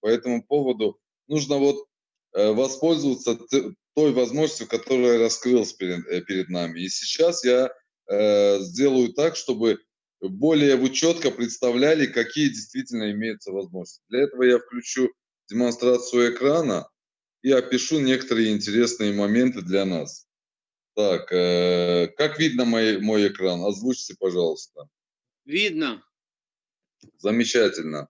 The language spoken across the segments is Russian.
По этому поводу нужно вот э, воспользоваться той возможностью, которая раскрылась перед, э, перед нами. И сейчас я э, сделаю так, чтобы более вы четко представляли, какие действительно имеются возможности. Для этого я включу демонстрацию экрана и опишу некоторые интересные моменты для нас. Так, э, как видно мой, мой экран? Озвучьте, пожалуйста. Видно. Замечательно.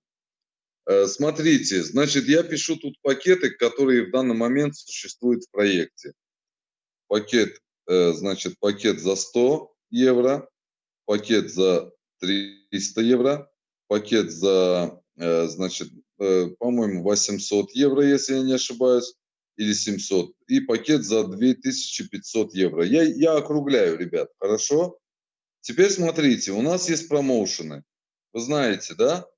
Э, смотрите, значит, я пишу тут пакеты, которые в данный момент существуют в проекте. Пакет, э, значит, пакет за 100 евро, пакет за 300 евро, пакет за, э, значит, по-моему, 800 евро, если я не ошибаюсь, или 700, и пакет за 2500 евро. Я, я округляю, ребят, хорошо? Теперь смотрите, у нас есть промоушены. Вы знаете, да?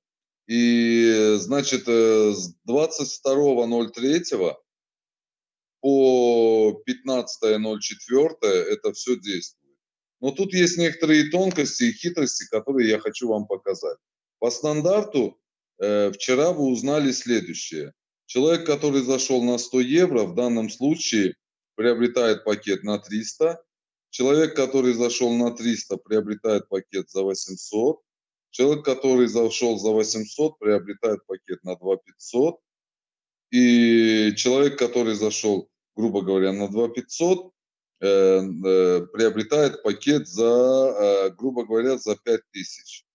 И, значит, э, с 22.03 по 15.04 это все действует. Но тут есть некоторые тонкости и хитрости, которые я хочу вам показать. По стандарту э, вчера вы узнали следующее. Человек, который зашел на 100 евро, в данном случае приобретает пакет на 300. Человек, который зашел на 300, приобретает пакет за 800. Человек, который зашел за 800, приобретает пакет на 2500. И человек, который зашел, грубо говоря, на 2500, э, э, приобретает пакет за, э, грубо говоря, за 5000.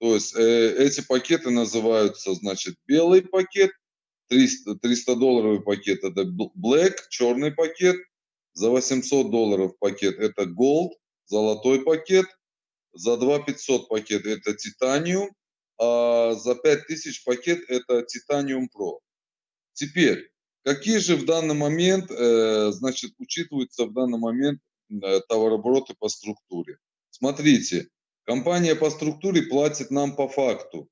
То есть э, эти пакеты называются, значит, белый пакет, 300, 300 долларовый пакет это black, черный пакет, за 800 долларов пакет это gold, золотой пакет, за 2 500 пакет это Titanium, а за 5000 пакет это Titanium Pro. Теперь, какие же в данный момент, э, значит, учитываются в данный момент э, товарообороты по структуре? Смотрите, компания по структуре платит нам по факту.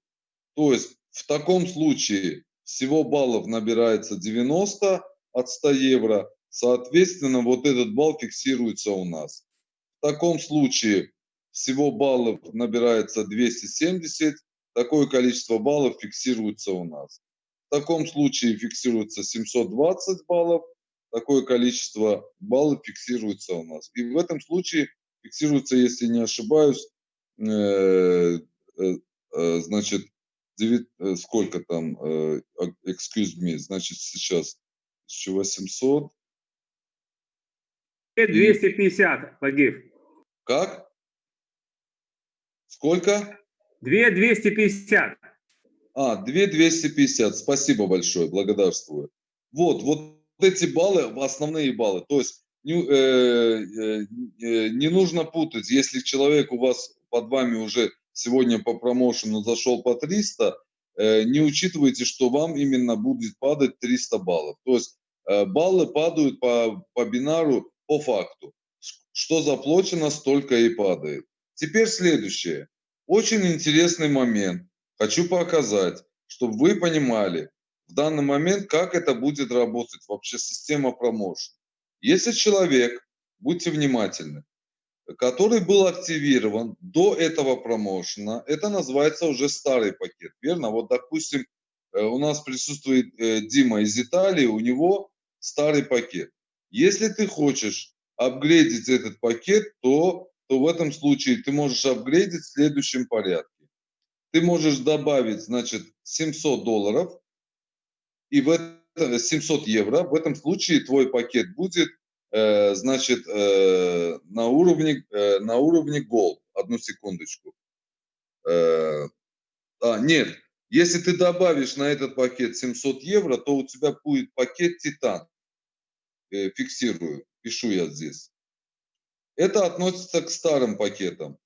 То есть в таком случае всего баллов набирается 90 от 100 евро, соответственно, вот этот балл фиксируется у нас. В таком случае всего баллов набирается 270, такое количество баллов фиксируется у нас. В таком случае фиксируется 720 баллов, такое количество баллов фиксируется у нас. И в этом случае фиксируется, если не ошибаюсь, э, э, э, значит, 9, сколько там, excuse me, значит, сейчас 1800. 250, Вагив. Как? Сколько? 2250. А, 2250. Спасибо большое, благодарствую. Вот, вот эти баллы, основные баллы. То есть не, э, э, э, не нужно путать, если человек у вас под вами уже сегодня по промоушену зашел по 300, э, не учитывайте, что вам именно будет падать 300 баллов. То есть э, баллы падают по, по бинару по факту. Что заплачено, столько и падает. Теперь следующее. Очень интересный момент. Хочу показать, чтобы вы понимали в данный момент, как это будет работать вообще система промоушен. Если человек, будьте внимательны, который был активирован до этого промоушена, это называется уже старый пакет, верно? Вот, допустим, э, у нас присутствует э, Дима из Италии, у него старый пакет. Если ты хочешь апгрейдить этот пакет, то то в этом случае ты можешь апгрейдить в следующем порядке. Ты можешь добавить, значит, 700 долларов и в это 700 евро. В этом случае твой пакет будет, э, значит, э, на уровне э, на уровне Gold. Одну секундочку. Э, а, нет, если ты добавишь на этот пакет 700 евро, то у тебя будет пакет Титан. Э, фиксирую, пишу я здесь. Это относится к старым пакетам.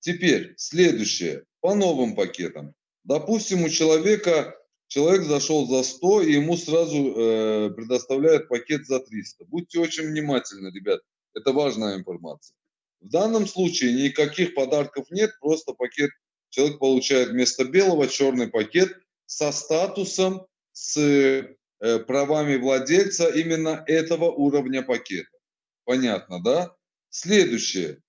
Теперь следующее, по новым пакетам. Допустим, у человека, человек зашел за 100, и ему сразу э, предоставляют пакет за 300. Будьте очень внимательны, ребят, это важная информация. В данном случае никаких подарков нет, просто пакет, человек получает вместо белого черный пакет со статусом, с Э, правами владельца именно этого уровня пакета. Понятно, да? Следующее.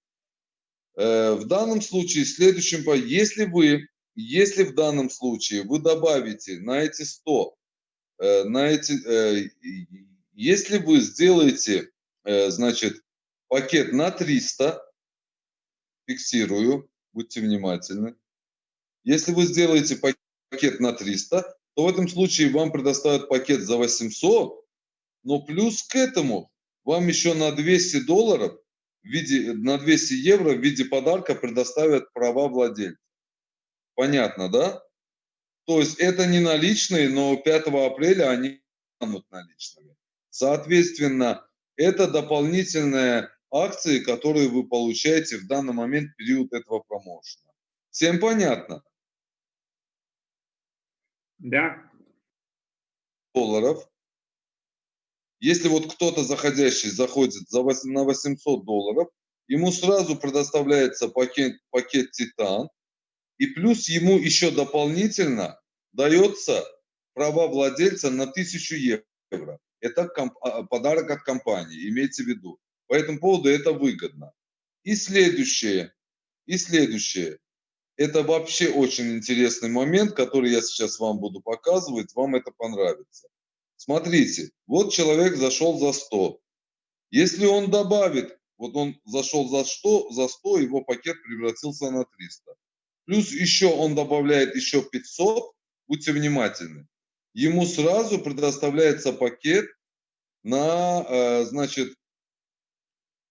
Э, в данном случае, следующем, если вы если в данном случае вы добавите на эти 100, э, на эти, э, если вы сделаете, э, значит, пакет на 300, фиксирую, будьте внимательны. Если вы сделаете пакет на 300, то в этом случае вам предоставят пакет за 800, но плюс к этому вам еще на 200 долларов, в виде, на 200 евро в виде подарка предоставят права владельца. Понятно, да? То есть это не наличные, но 5 апреля они станут наличными. Соответственно, это дополнительные акции, которые вы получаете в данный момент период этого промоушена. Всем понятно? Да. Долларов. Если вот кто-то заходящий заходит за 8, на 800 долларов, ему сразу предоставляется пакет, пакет Титан, и плюс ему еще дополнительно дается права владельца на 1000 евро. Это а, подарок от компании, имейте в виду. По этому поводу это выгодно. И следующее, и следующее. Это вообще очень интересный момент, который я сейчас вам буду показывать, вам это понравится. Смотрите, вот человек зашел за 100. Если он добавит, вот он зашел за 100, за 100 его пакет превратился на 300. Плюс еще он добавляет еще 500, будьте внимательны. Ему сразу предоставляется пакет на, э, значит,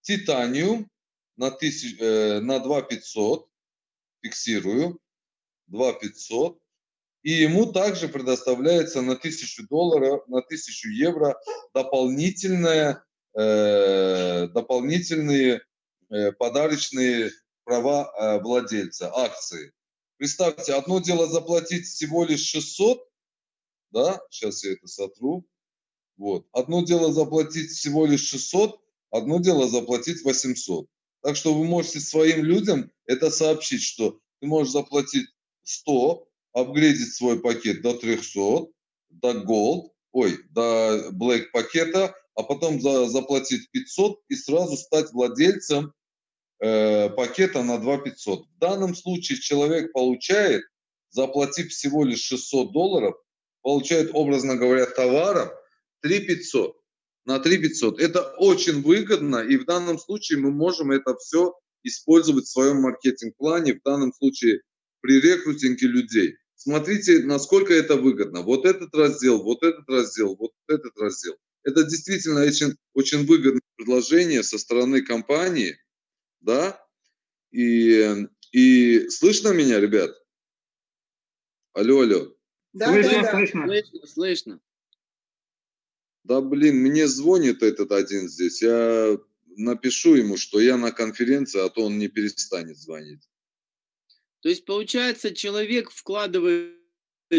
титаниум на, тысяч, э, на 2500, фиксирую, 2500, и ему также предоставляется на 1000 долларов, на 1000 евро дополнительное, э, дополнительные э, подарочные права э, владельца, акции. Представьте, одно дело заплатить всего лишь 600, да, сейчас я это сотру, вот. Одно дело заплатить всего лишь 600, одно дело заплатить 800. Так что вы можете своим людям это сообщить, что ты можешь заплатить 100, апгрейдить свой пакет до 300, до Gold, ой, до Black пакета, а потом за, заплатить 500 и сразу стать владельцем э, пакета на 2500. В данном случае человек получает, заплатив всего лишь 600 долларов, получает, образно говоря, товаров 3500 на 3500. Это очень выгодно, и в данном случае мы можем это все использовать в своем маркетинг-плане, в данном случае при рекрутинге людей. Смотрите, насколько это выгодно. Вот этот раздел, вот этот раздел, вот этот раздел. Это действительно очень, очень выгодное предложение со стороны компании, да, и, и слышно меня, ребят? Алло, алло. Да, слышно, да, слышно. Слышно, слышно. Да, блин, мне звонит этот один здесь. Я напишу ему, что я на конференции, а то он не перестанет звонить. То есть, получается, человек вкладывает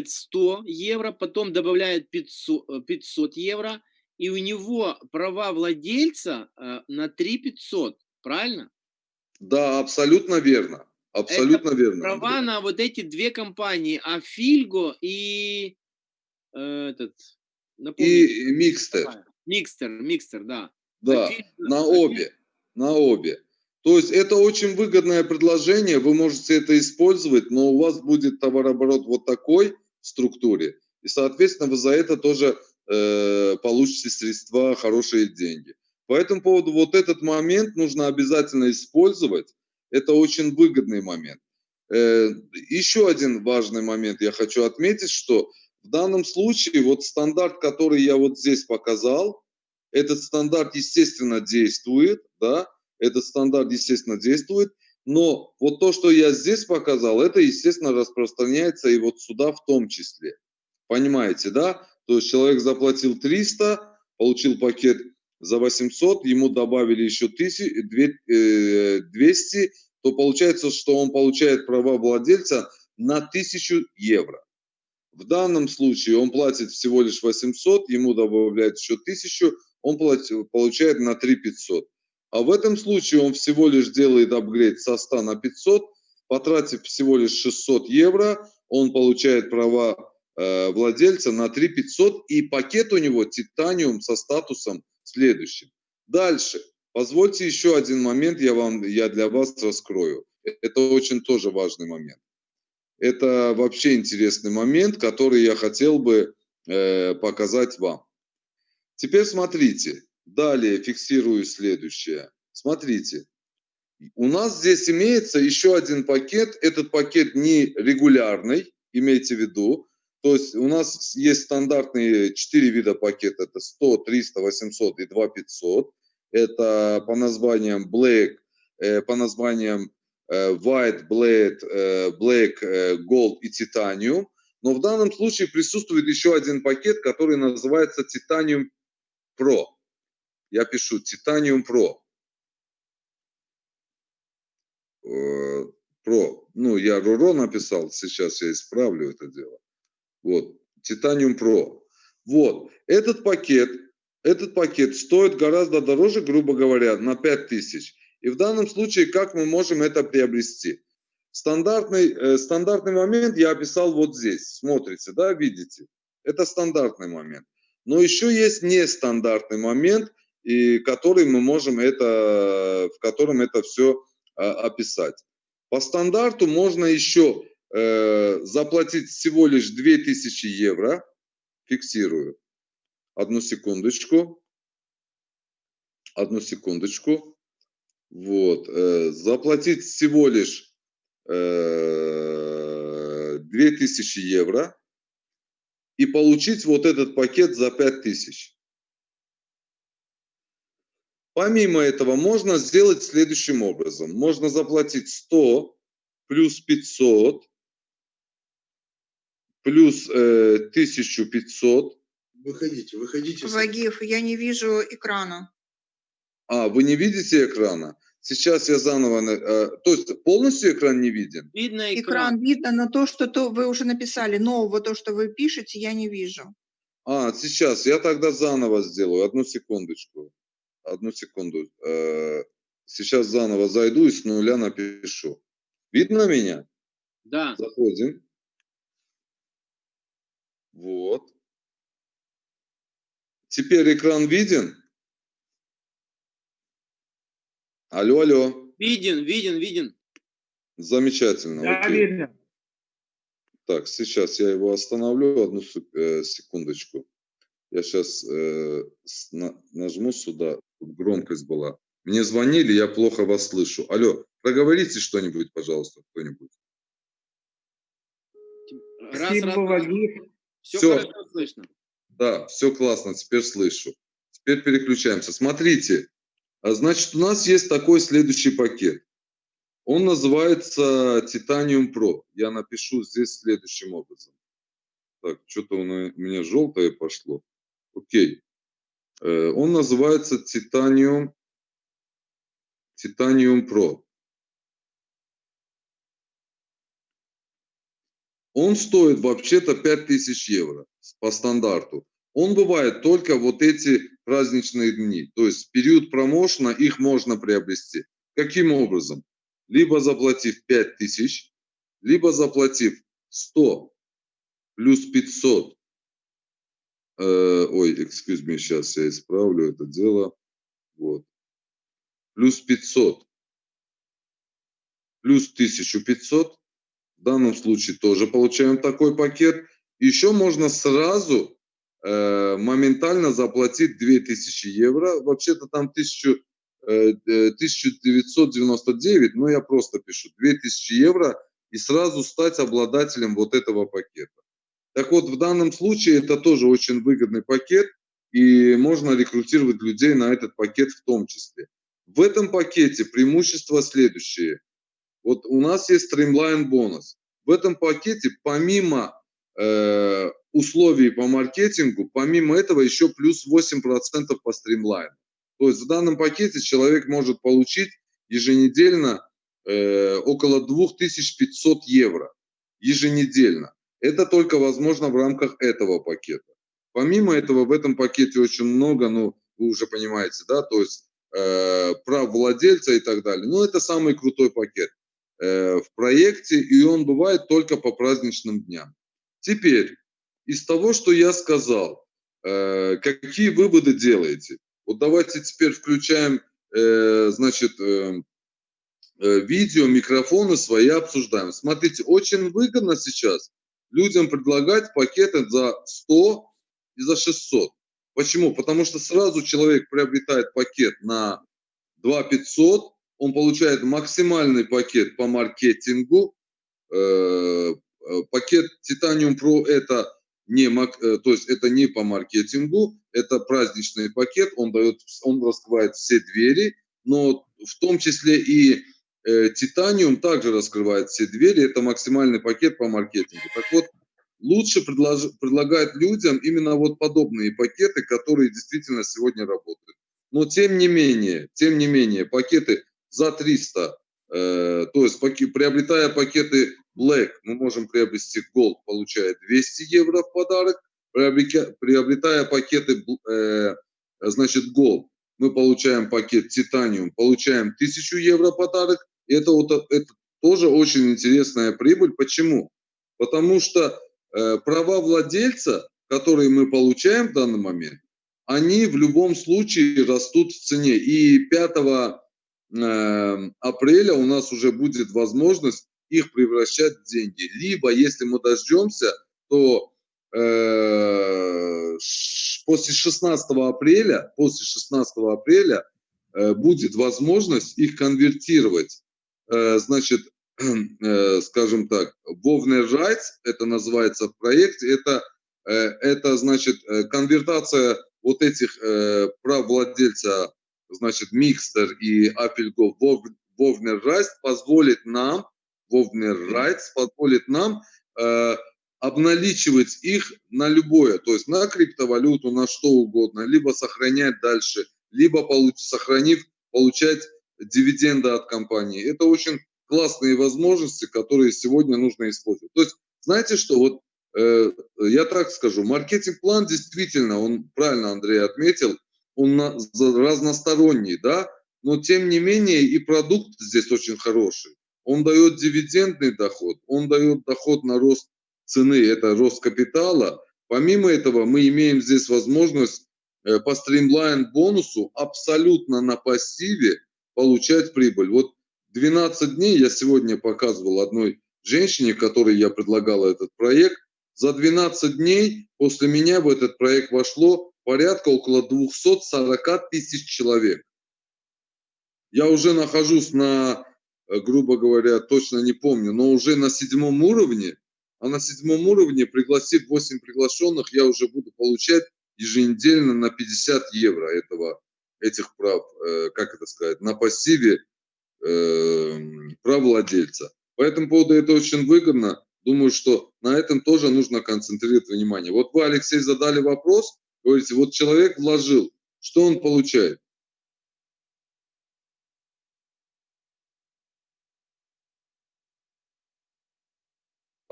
100 евро, потом добавляет 500, 500 э, евро, и у него права владельца э, на 3 500, правильно? Да, абсолютно верно. Абсолютно Это верно. Права на вот эти две компании, Афильго и э, этот, и микстер. Микстер, микстер, да. Да, Афильго, на обе, на обе. То есть это очень выгодное предложение, вы можете это использовать, но у вас будет товарооборот вот такой в структуре, и, соответственно, вы за это тоже э, получите средства, хорошие деньги. По этому поводу вот этот момент нужно обязательно использовать. Это очень выгодный момент. Э, еще один важный момент я хочу отметить, что в данном случае вот стандарт, который я вот здесь показал, этот стандарт, естественно, действует, да, этот стандарт, естественно, действует, но вот то, что я здесь показал, это, естественно, распространяется и вот сюда в том числе. Понимаете, да? То есть человек заплатил 300, получил пакет за 800, ему добавили еще 1000, 200, э, то получается, что он получает права владельца на 1000 евро. В данном случае он платит всего лишь 800, ему добавляют еще 1000, он платит, получает на 3500. А в этом случае он всего лишь делает апгрейд со 100 на 500, потратив всего лишь 600 евро, он получает права э, владельца на 3500 и пакет у него титаниум со статусом следующим. Дальше. Позвольте еще один момент, я, вам, я для вас раскрою. Это очень тоже важный момент. Это вообще интересный момент, который я хотел бы э, показать вам. Теперь смотрите, далее фиксирую следующее. Смотрите, у нас здесь имеется еще один пакет. Этот пакет не регулярный, имейте в виду. То есть у нас есть стандартные 4 вида пакета. Это 100, 300, 800 и 2500. Это по названиям Black, э, по названиям White, Blade, э, Black, Gold и Titanium. Но в данном случае присутствует еще один пакет, который называется Titanium Pro. Я пишу Titanium Pro. Pro. Ну, я Руро написал, сейчас я исправлю это дело. Вот, Titanium Pro. Вот, этот пакет, этот пакет стоит гораздо дороже, грубо говоря, на 5000. И в данном случае, как мы можем это приобрести? Стандартный, э, стандартный момент я описал вот здесь. Смотрите, да, видите? Это стандартный момент. Но еще есть нестандартный момент, и который мы можем это, в котором это все а, описать. По стандарту можно еще э, заплатить всего лишь 2000 евро. Фиксирую. Одну секундочку. Одну секундочку. Вот. Э, заплатить всего лишь э, 2000 евро и получить вот этот пакет за 5000. Помимо этого можно сделать следующим образом. Можно заплатить 100 плюс 500 плюс э, 1500. Выходите, выходите. Вагиев, я не вижу экрана. А, вы не видите экрана? Сейчас я заново... Э, то есть полностью экран не виден? Видно экран. Экран видно, но то, что то вы уже написали, нового, то, что вы пишете, я не вижу. А, сейчас. Я тогда заново сделаю. Одну секундочку. Одну секунду. Э, сейчас заново зайду и с нуля напишу. Видно меня? Да. Заходим. Вот. Теперь экран виден? Алло, алло. Виден, виден, виден. Замечательно. Да, окей. видно. Так, сейчас я его остановлю, одну э, секундочку. Я сейчас э, нажму сюда, громкость была. Мне звонили, я плохо вас слышу. Алло, проговорите что-нибудь, пожалуйста, кто-нибудь. Раз, Спасибо, раз. Все Всё. хорошо слышно. Да, все классно, теперь слышу. Теперь переключаемся. Смотрите, значит, у нас есть такой следующий пакет. Он называется Titanium Pro. Я напишу здесь следующим образом. Так, что-то у меня желтое пошло. Окей. Э, Он называется Titanium, Titanium Pro. Он стоит вообще-то 5000 евро по стандарту. Он бывает только вот эти праздничные дни. То есть в период промоушена их можно приобрести. Каким образом? Либо заплатив 5000, либо заплатив 100 плюс 500. Э, ой, excuse me, сейчас я исправлю это дело. Вот. Плюс 500. Плюс 1500. В данном случае тоже получаем такой пакет. Еще можно сразу моментально заплатить 2000 евро. Вообще-то там 1000, э, э, 1999, но я просто пишу 2000 евро и сразу стать обладателем вот этого пакета. Так вот, в данном случае это тоже очень выгодный пакет, и можно рекрутировать людей на этот пакет в том числе. В этом пакете преимущества следующие. Вот у нас есть Streamline бонус. В этом пакете помимо э, условий по маркетингу, помимо этого еще плюс 8% по Streamline. То есть в данном пакете человек может получить еженедельно э, около 2500 евро. Еженедельно. Это только возможно в рамках этого пакета. Помимо этого, в этом пакете очень много, ну, вы уже понимаете, да, то есть э, прав владельца и так далее. Но это самый крутой пакет э, в проекте, и он бывает только по праздничным дням. Теперь, из того, что я сказал, э, какие выводы делаете? Вот давайте теперь включаем, э, значит, э, видео, микрофоны свои обсуждаем. Смотрите, очень выгодно сейчас людям предлагать пакеты за 100 и за 600. Почему? Потому что сразу человек приобретает пакет на 2 500, он получает максимальный пакет по маркетингу. Пакет Titanium Pro это не, то есть это не по маркетингу, это праздничный пакет, он дает, он раскрывает все двери, но в том числе и э, Титаниум также раскрывает все двери, это максимальный пакет по маркетингу. Так вот, лучше предлож, предлагать людям именно вот подобные пакеты, которые действительно сегодня работают. Но тем не менее, тем не менее, пакеты за 300, э, то есть паки, приобретая пакеты Black, мы можем приобрести Gold, получая 200 евро в подарок, приобретая, пакеты э, значит Gold, мы получаем пакет Titanium, получаем 1000 евро подарок. Это, вот, это тоже очень интересная прибыль. Почему? Потому что э, права владельца, которые мы получаем в данный момент, они в любом случае растут в цене. И 5 э, апреля у нас уже будет возможность их превращать в деньги. Либо, если мы дождемся, то э, после 16 апреля, после 16 апреля э, будет возможность их конвертировать, э, значит, э, скажем так, Wovner Rights, это называется в проекте, это, э, это значит э, конвертация вот этих э, прав владельца, значит, Mixter и Applegov Wovner Rights позволит нам, Wovner Rights позволит нам э, обналичивать их на любое, то есть на криптовалюту, на что угодно, либо сохранять дальше, либо получ, сохранив, получать дивиденды от компании. Это очень классные возможности, которые сегодня нужно использовать. То есть, знаете что, вот э, я так скажу, маркетинг-план действительно, он правильно Андрей отметил, он на, разносторонний, да, но тем не менее и продукт здесь очень хороший. Он дает дивидендный доход, он дает доход на рост цены, это рост капитала. Помимо этого, мы имеем здесь возможность э, по стримлайн бонусу абсолютно на пассиве получать прибыль. Вот 12 дней я сегодня показывал одной женщине, которой я предлагал этот проект. За 12 дней после меня в этот проект вошло порядка около 240 тысяч человек. Я уже нахожусь на, грубо говоря, точно не помню, но уже на седьмом уровне а на седьмом уровне, пригласив 8 приглашенных, я уже буду получать еженедельно на 50 евро этого, этих прав, э, как это сказать, на пассиве э, прав владельца. По этому поводу это очень выгодно. Думаю, что на этом тоже нужно концентрировать внимание. Вот вы, Алексей, задали вопрос, говорите, вот человек вложил, что он получает?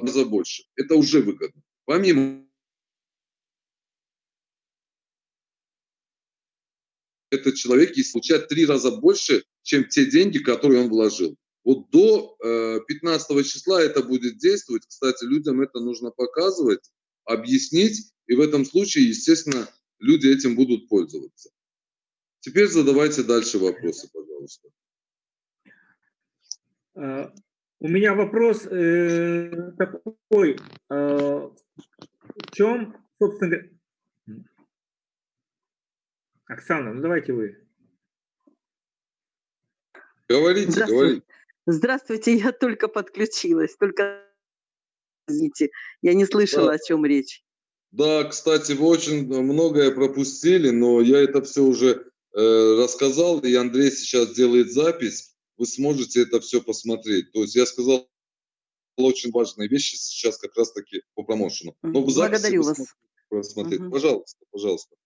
Раза больше. Это уже выгодно. Помимо этот человек есть получает три раза больше, чем те деньги, которые он вложил. Вот до э, 15 числа это будет действовать. Кстати, людям это нужно показывать, объяснить, и в этом случае, естественно, люди этим будут пользоваться. Теперь задавайте дальше вопросы, пожалуйста. У меня вопрос э, такой. Э, в чем, собственно говоря... Оксана, ну давайте вы. Говорите, Здравствуйте. говорите. Здравствуйте, я только подключилась, только извините, я не слышала, Да. о чем речь. Да, кстати, вы очень многое пропустили, но я это все уже э, рассказал, и Андрей сейчас делает запись вы сможете это все посмотреть. То есть я сказал очень важные вещи сейчас как раз-таки по промоушену. Но в Благодарю вас. просмотреть. Мгм. Пожалуйста, пожалуйста.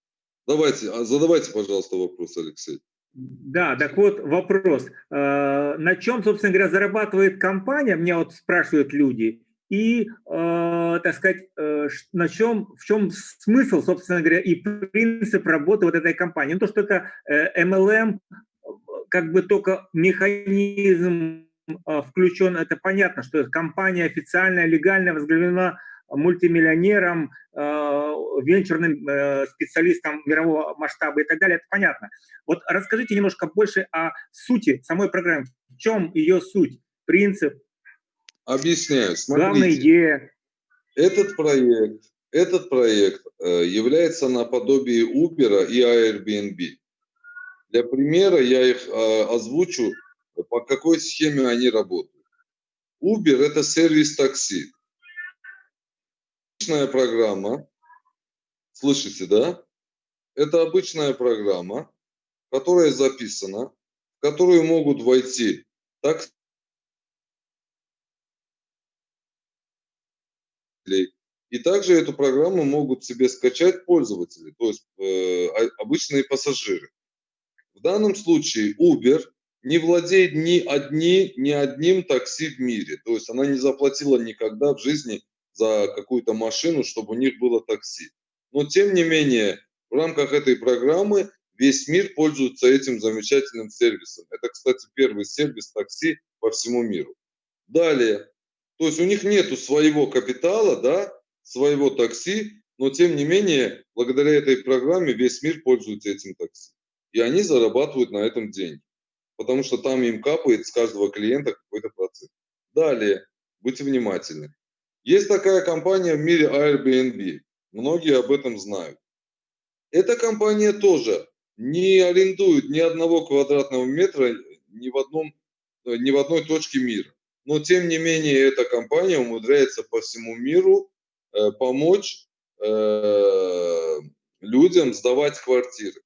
Давайте, а задавайте, пожалуйста, вопрос, Алексей. Да, так вот вопрос. Э, На чем, собственно говоря, зарабатывает компания, меня вот спрашивают люди, и, э, так сказать, э, на чем, в чем смысл, собственно говоря, и принцип работы вот этой компании? Ну, то, что это MLM, э, как бы только механизм э, включен, это понятно, что компания официальная, легальная, возглавлена мультимиллионером, э, венчурным э, специалистом мирового масштаба и так далее, это понятно. Вот расскажите немножко больше о сути самой программы. В чем ее суть, принцип, Объясняю. главная Смотрите. идея? Этот проект, этот проект э, является наподобие Uber и Airbnb. Для примера я их э, озвучу, по какой схеме они работают. Uber – это сервис такси. Обычная программа, слышите, да? Это обычная программа, которая записана, в которую могут войти такси, И также эту программу могут себе скачать пользователи, то есть э, обычные пассажиры. В данном случае Uber не владеет ни, одни, ни одним такси в мире. То есть она не заплатила никогда в жизни за какую-то машину, чтобы у них было такси. Но тем не менее, в рамках этой программы весь мир пользуется этим замечательным сервисом. Это, кстати, первый сервис такси по всему миру. Далее, то есть у них нету своего капитала, да, своего такси, но тем не менее, благодаря этой программе весь мир пользуется этим такси. И они зарабатывают на этом деньги, потому что там им капает с каждого клиента какой-то процент. Далее, будьте внимательны. Есть такая компания в мире Airbnb. Многие об этом знают. Эта компания тоже не арендует ни одного квадратного метра ни в, одном, ни в одной точке мира но тем не менее эта компания умудряется по всему миру э, помочь э, людям сдавать квартиры.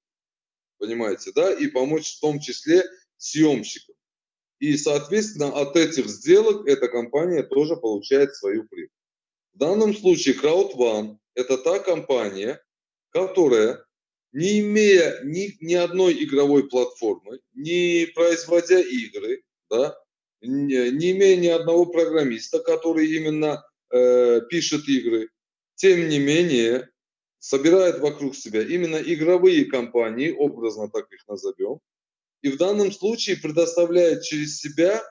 Понимаете, да? И помочь в том числе съемщикам. И, соответственно, от этих сделок эта компания тоже получает свою прибыль. В данном случае CrowdOne – это та компания, которая, не имея ни, ни одной игровой платформы, не производя игры, да, не, не имея ни одного программиста, который именно э, пишет игры, тем не менее собирает вокруг себя именно игровые компании, образно так их назовем, и в данном случае предоставляет через себя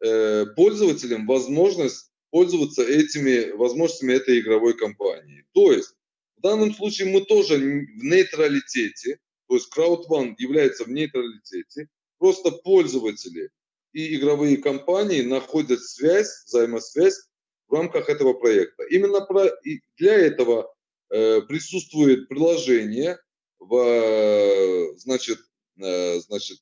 э, пользователям возможность пользоваться этими возможностями этой игровой компании. То есть в данном случае мы тоже в нейтралитете, то есть CrowdOne является в нейтралитете, просто пользователи и игровые компании находят связь, взаимосвязь в рамках этого проекта. Именно про, для этого присутствует приложение в значит, э, значит,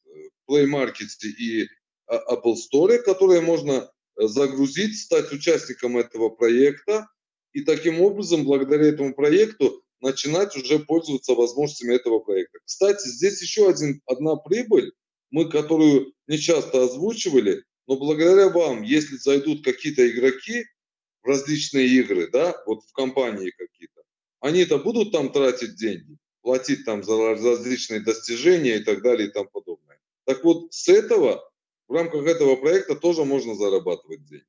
Play Market и Apple Store, которое можно загрузить, стать участником этого проекта и таким образом, благодаря этому проекту, начинать уже пользоваться возможностями этого проекта. Кстати, здесь еще один, одна прибыль, мы которую не часто озвучивали, но благодаря вам, если зайдут какие-то игроки в различные игры, да, вот в компании какие-то, они-то будут там тратить деньги, платить там за различные достижения и так далее и тому подобное. Так вот, с этого, в рамках этого проекта тоже можно зарабатывать деньги.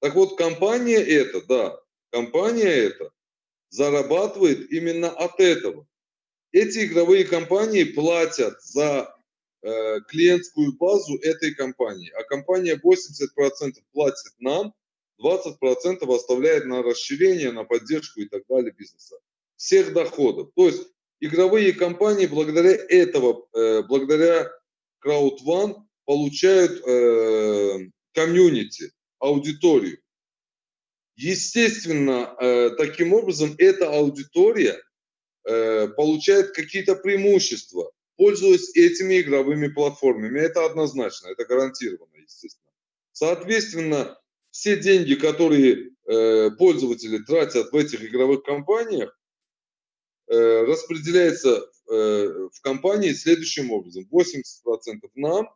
Так вот, компания эта, да, компания эта зарабатывает именно от этого. Эти игровые компании платят за Э, клиентскую базу этой компании. А компания 80% платит нам, 20% оставляет на расширение, на поддержку и так далее бизнеса. Всех доходов. То есть игровые компании благодаря этого, э, благодаря CrowdOne получают э, комьюнити, аудиторию. Естественно, таким образом эта аудитория получает какие-то преимущества пользуясь этими игровыми платформами. Это однозначно, это гарантированно, естественно. Соответственно, все деньги, которые э, пользователи тратят в этих игровых компаниях, э, распределяется э, в компании следующим образом. 80% нам,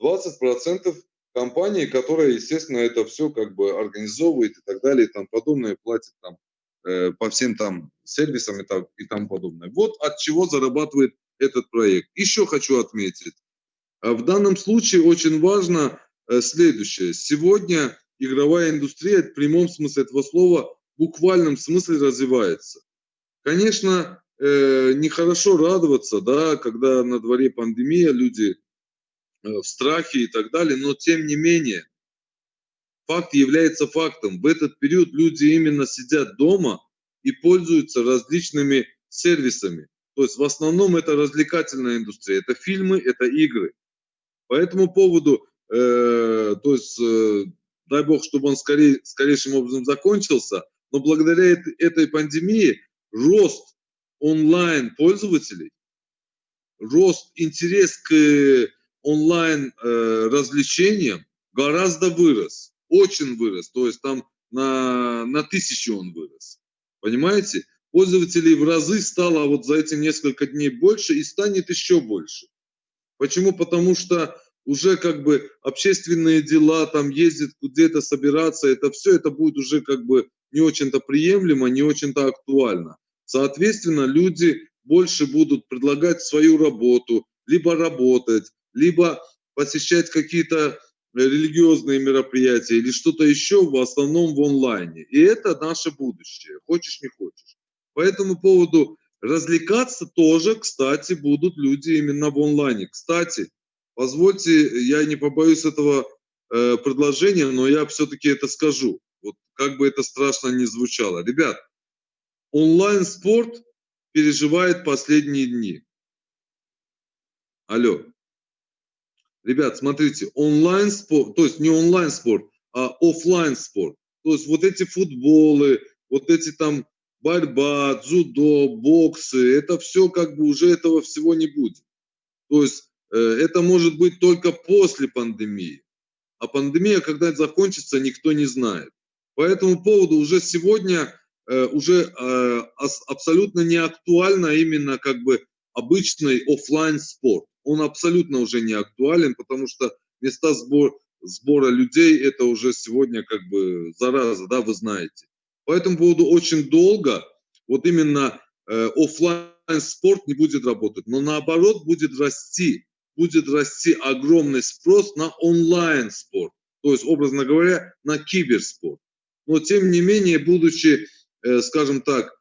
20% компании, которая, естественно, это все как бы организовывает и так далее и тому подобное, платит там э, по всем там сервисам и, так, и тому подобное. Вот от чего зарабатывает этот проект. Еще хочу отметить, а в данном случае очень важно э, следующее. Сегодня игровая индустрия в прямом смысле этого слова в буквальном смысле развивается. Конечно, э, нехорошо радоваться, да, когда на дворе пандемия, люди э, в страхе и так далее, но тем не менее, факт является фактом. В этот период люди именно сидят дома и пользуются различными сервисами. То есть в основном это развлекательная индустрия, это фильмы, это игры. По этому поводу, э, то есть, э, дай бог, чтобы он скорее, скорейшим образом закончился, но благодаря этой, этой пандемии рост онлайн-пользователей, рост интерес к онлайн э, развлечениям гораздо вырос, очень вырос, то есть там на, на тысячу он вырос. Понимаете? Пользователей в разы стало вот за эти несколько дней больше и станет еще больше. Почему? Потому что уже как бы общественные дела, там ездить где-то собираться, это все, это будет уже как бы не очень-то приемлемо, не очень-то актуально. Соответственно, люди больше будут предлагать свою работу, либо работать, либо посещать какие-то религиозные мероприятия или что-то еще, в основном в онлайне. И это наше будущее, хочешь не хочешь. По этому поводу развлекаться тоже, кстати, будут люди именно в онлайне. Кстати, позвольте, я не побоюсь этого э, предложения, но я все-таки это скажу. Вот как бы это страшно ни звучало. Ребят, онлайн-спорт переживает последние дни. Алло. Ребят, смотрите, онлайн-спорт, то есть не онлайн-спорт, а офлайн спорт То есть вот эти футболы, вот эти там борьба, дзюдо, боксы, это все как бы уже этого всего не будет. То есть э, это может быть только после пандемии. А пандемия, когда это закончится, никто не знает. По этому поводу уже сегодня уже э, абсолютно не актуально именно как бы обычный офлайн спорт он абсолютно уже не актуален, потому что места сбор, сбора людей это уже сегодня как бы зараза, да, вы знаете. По этому поводу очень долго вот именно э, офлайн спорт не будет работать, но наоборот будет расти, будет расти огромный спрос на онлайн спорт, то есть, образно говоря, на киберспорт. Но тем не менее, будучи, э, скажем так,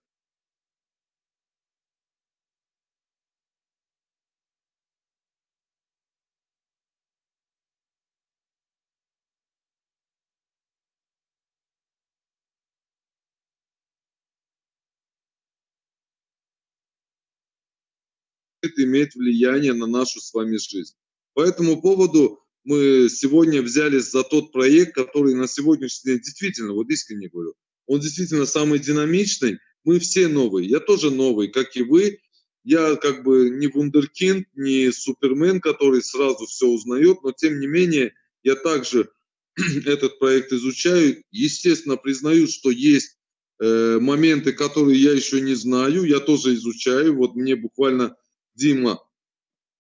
имеет влияние на нашу с вами жизнь. По этому поводу мы сегодня взялись за тот проект, который на сегодняшний день действительно, вот искренне говорю, он действительно самый динамичный. Мы все новые, я тоже новый, как и вы. Я как бы не вундеркинд, не супермен, который сразу все узнает, но тем не менее я также этот проект изучаю. Естественно, признаю, что есть э, моменты, которые я еще не знаю, я тоже изучаю. Вот мне буквально Дима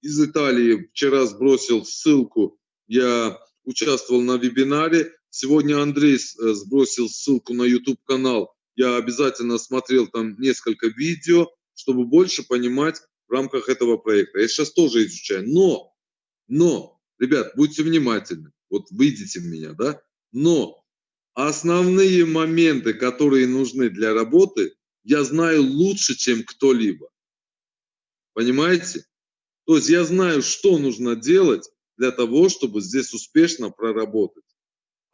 из Италии вчера сбросил ссылку, я участвовал на вебинаре. Сегодня Андрей э, сбросил ссылку на YouTube-канал. Я обязательно смотрел там несколько видео, чтобы больше понимать в рамках этого проекта. Я сейчас тоже изучаю. Но, но, ребят, будьте внимательны. Вот выйдите в меня, да? Но основные моменты, которые нужны для работы, я знаю лучше, чем кто-либо. Понимаете? То есть я знаю, что нужно делать для того, чтобы здесь успешно проработать.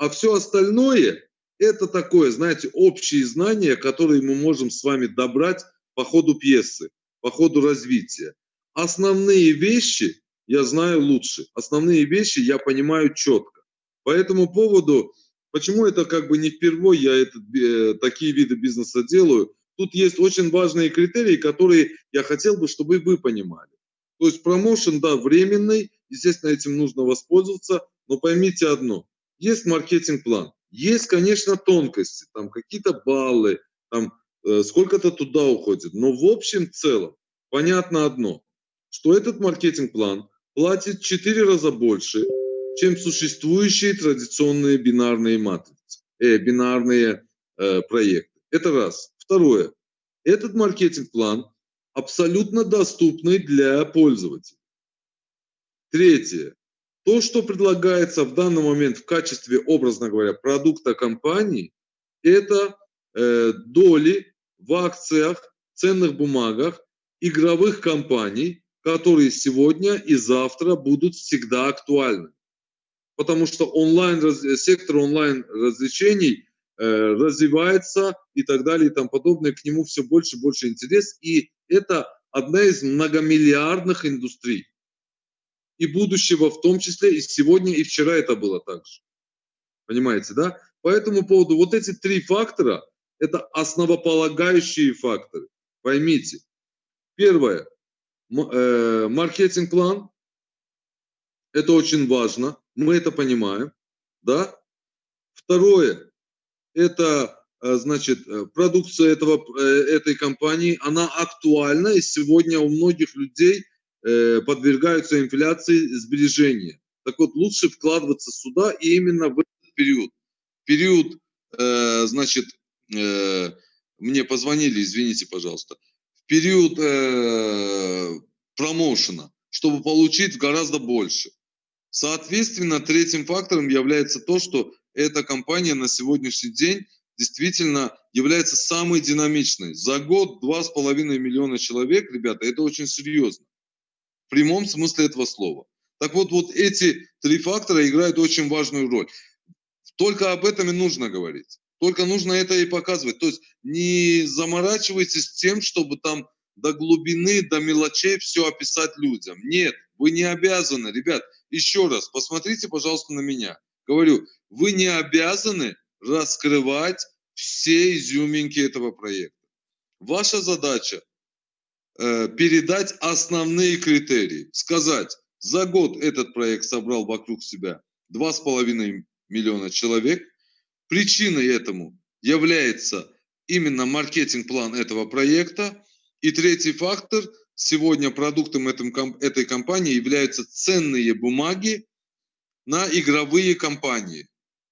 А все остальное – это такое, знаете, общие знания, которые мы можем с вами добрать по ходу пьесы, по ходу развития. Основные вещи я знаю лучше, основные вещи я понимаю четко. По этому поводу, почему это как бы не впервые я этот, э, такие виды бизнеса делаю – тут есть очень важные критерии, которые я хотел бы, чтобы вы понимали. То есть промоушен, да, временный, естественно, этим нужно воспользоваться, но поймите одно, есть маркетинг-план, есть, конечно, тонкости, там какие-то баллы, там э, сколько-то туда уходит, но в общем целом понятно одно, что этот маркетинг-план платит в 4 раза больше, чем существующие традиционные бинарные матрицы, э, бинарные э, проекты. Это раз. Второе. Этот маркетинг-план абсолютно доступный для пользователей. Третье. То, что предлагается в данный момент в качестве, образно говоря, продукта компании, это э, доли в акциях, ценных бумагах игровых компаний, которые сегодня и завтра будут всегда актуальны. Потому что онлайн, сектор онлайн развлечений – Э, развивается и так далее и тому подобное, к нему все больше и больше интерес, и это одна из многомиллиардных индустрий. И будущего в том числе, и сегодня, и вчера это было так же. Понимаете, да? По этому поводу вот эти три фактора – это основополагающие факторы. Поймите. Первое э, – маркетинг-план. Это очень важно. Мы это понимаем. Да? Второе – это э, значит, э, продукция этого, этой компании, она актуальна, и сегодня у многих людей подвергаются инфляции сбережения. Так вот, лучше вкладываться сюда и именно в этот период период, э, значит, э, мне позвонили, извините, пожалуйста, в период э, промоушена, чтобы получить гораздо больше. Соответственно, третьим фактором является то, что эта компания на сегодняшний день действительно является самой динамичной. За год 2,5 миллиона человек, ребята, это очень серьезно. Прямом смысле этого слова. Так вот, вот эти три фактора играют очень важную роль. Только об этом и нужно говорить. Только нужно это и показывать. То есть не заморачивайтесь тем, чтобы там до глубины, до мелочей все описать людям. Нет, вы не обязаны. Ребят, еще раз, посмотрите, пожалуйста, на меня. Говорю, вы не обязаны раскрывать все изюминки этого проекта. Ваша задача передать основные критерии. Сказать, за год этот проект собрал вокруг себя 2,5 миллиона человек. Причиной этому является именно маркетинг-план этого проекта. И третий фактор, сегодня продуктом этой компании являются ценные бумаги на игровые компании.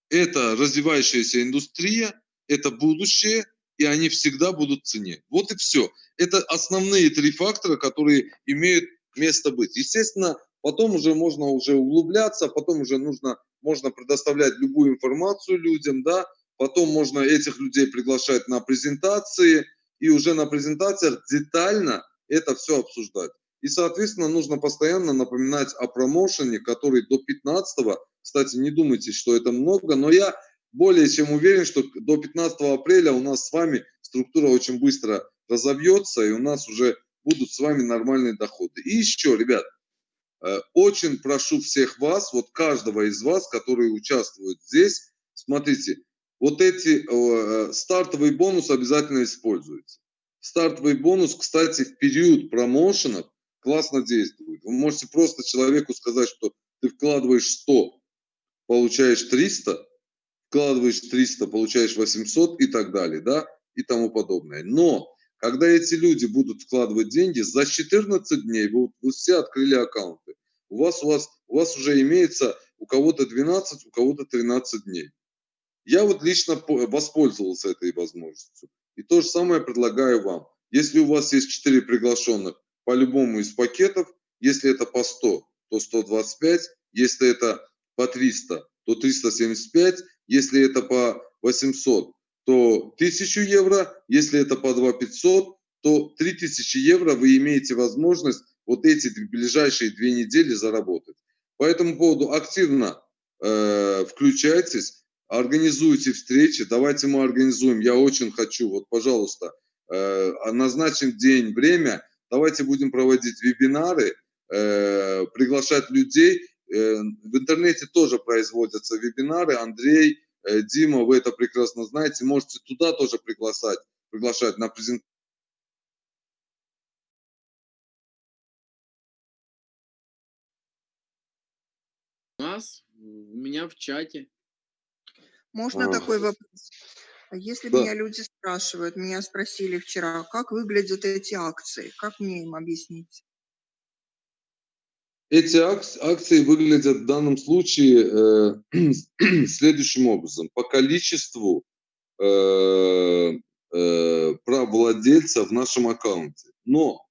Это развивающаяся индустрия, это будущее, и они всегда будут в цене. Вот и все. Это основные три фактора, которые имеют место быть. Естественно, потом уже можно уже углубляться, потом уже нужно можно предоставлять любую информацию людям, да, потом можно этих людей приглашать на презентации, и уже на презентациях детально это все обсуждать. И, соответственно, нужно постоянно напоминать о промоушене, который до 15 кстати, не думайте, что это много, но я более чем уверен, что до 15 апреля у нас с вами структура очень быстро разовьется, и у нас уже будут с вами нормальные доходы. И еще, ребят, Э, очень прошу всех вас, вот каждого из вас, которые участвуют здесь, смотрите, вот эти э, стартовый бонус обязательно используйте. Стартовый бонус, кстати, в период промоушенов классно действует. Вы можете просто человеку сказать, что ты вкладываешь 100, получаешь 300, вкладываешь 300, получаешь 800 и так далее, да, и тому подобное. Но когда эти люди будут вкладывать деньги, за 14 дней вы, вы все открыли аккаунты. У вас, у, вас, у вас уже имеется у кого-то 12, у кого-то 13 дней. Я вот лично воспользовался этой возможностью. И то же самое предлагаю вам. Если у вас есть 4 приглашенных по любому из пакетов, если это по 100, то 125, если это по 300, то 375, если это по 800, то 1000 евро, если это по 2500, то 3000 евро вы имеете возможность вот эти ближайшие две недели заработать. По этому поводу активно э, включайтесь, организуйте встречи, давайте мы организуем. Я очень хочу, вот, пожалуйста, э, назначим день, время, давайте будем проводить вебинары, э, приглашать людей. Э, в интернете тоже производятся вебинары. Андрей, Э, Дима, вы это прекрасно знаете, можете туда тоже приглашать, приглашать на презентацию. У нас, у меня в чате. Можно а. такой вопрос? А если да. меня люди спрашивают, меня спросили вчера, как выглядят эти акции, как мне им объяснить? Эти акции выглядят в данном случае э, следующим образом. По количеству э, э, прав владельца в нашем аккаунте. Но,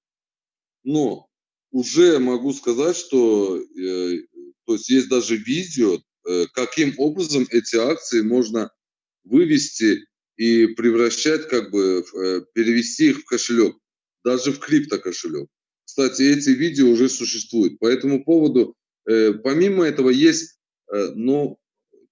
но уже могу сказать, что э, то есть есть даже видео, э, каким образом эти акции можно вывести и превращать, как бы, э, перевести их в кошелек, даже в крипто кошелек. Кстати, эти видео уже существуют. По этому поводу, э, помимо этого, есть, э, ну,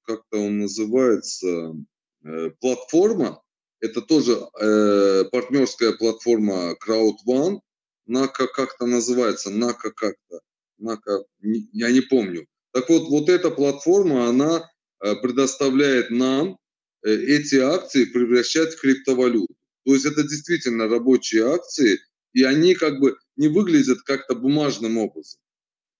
как-то он называется, э, платформа. Это тоже э, партнерская платформа Crowd One. Нака как-то называется, Нака как-то. на, я не помню. Так вот, вот эта платформа, она э, предоставляет нам э, эти акции превращать в криптовалюту. То есть это действительно рабочие акции, и они как бы не выглядят как-то бумажным образом.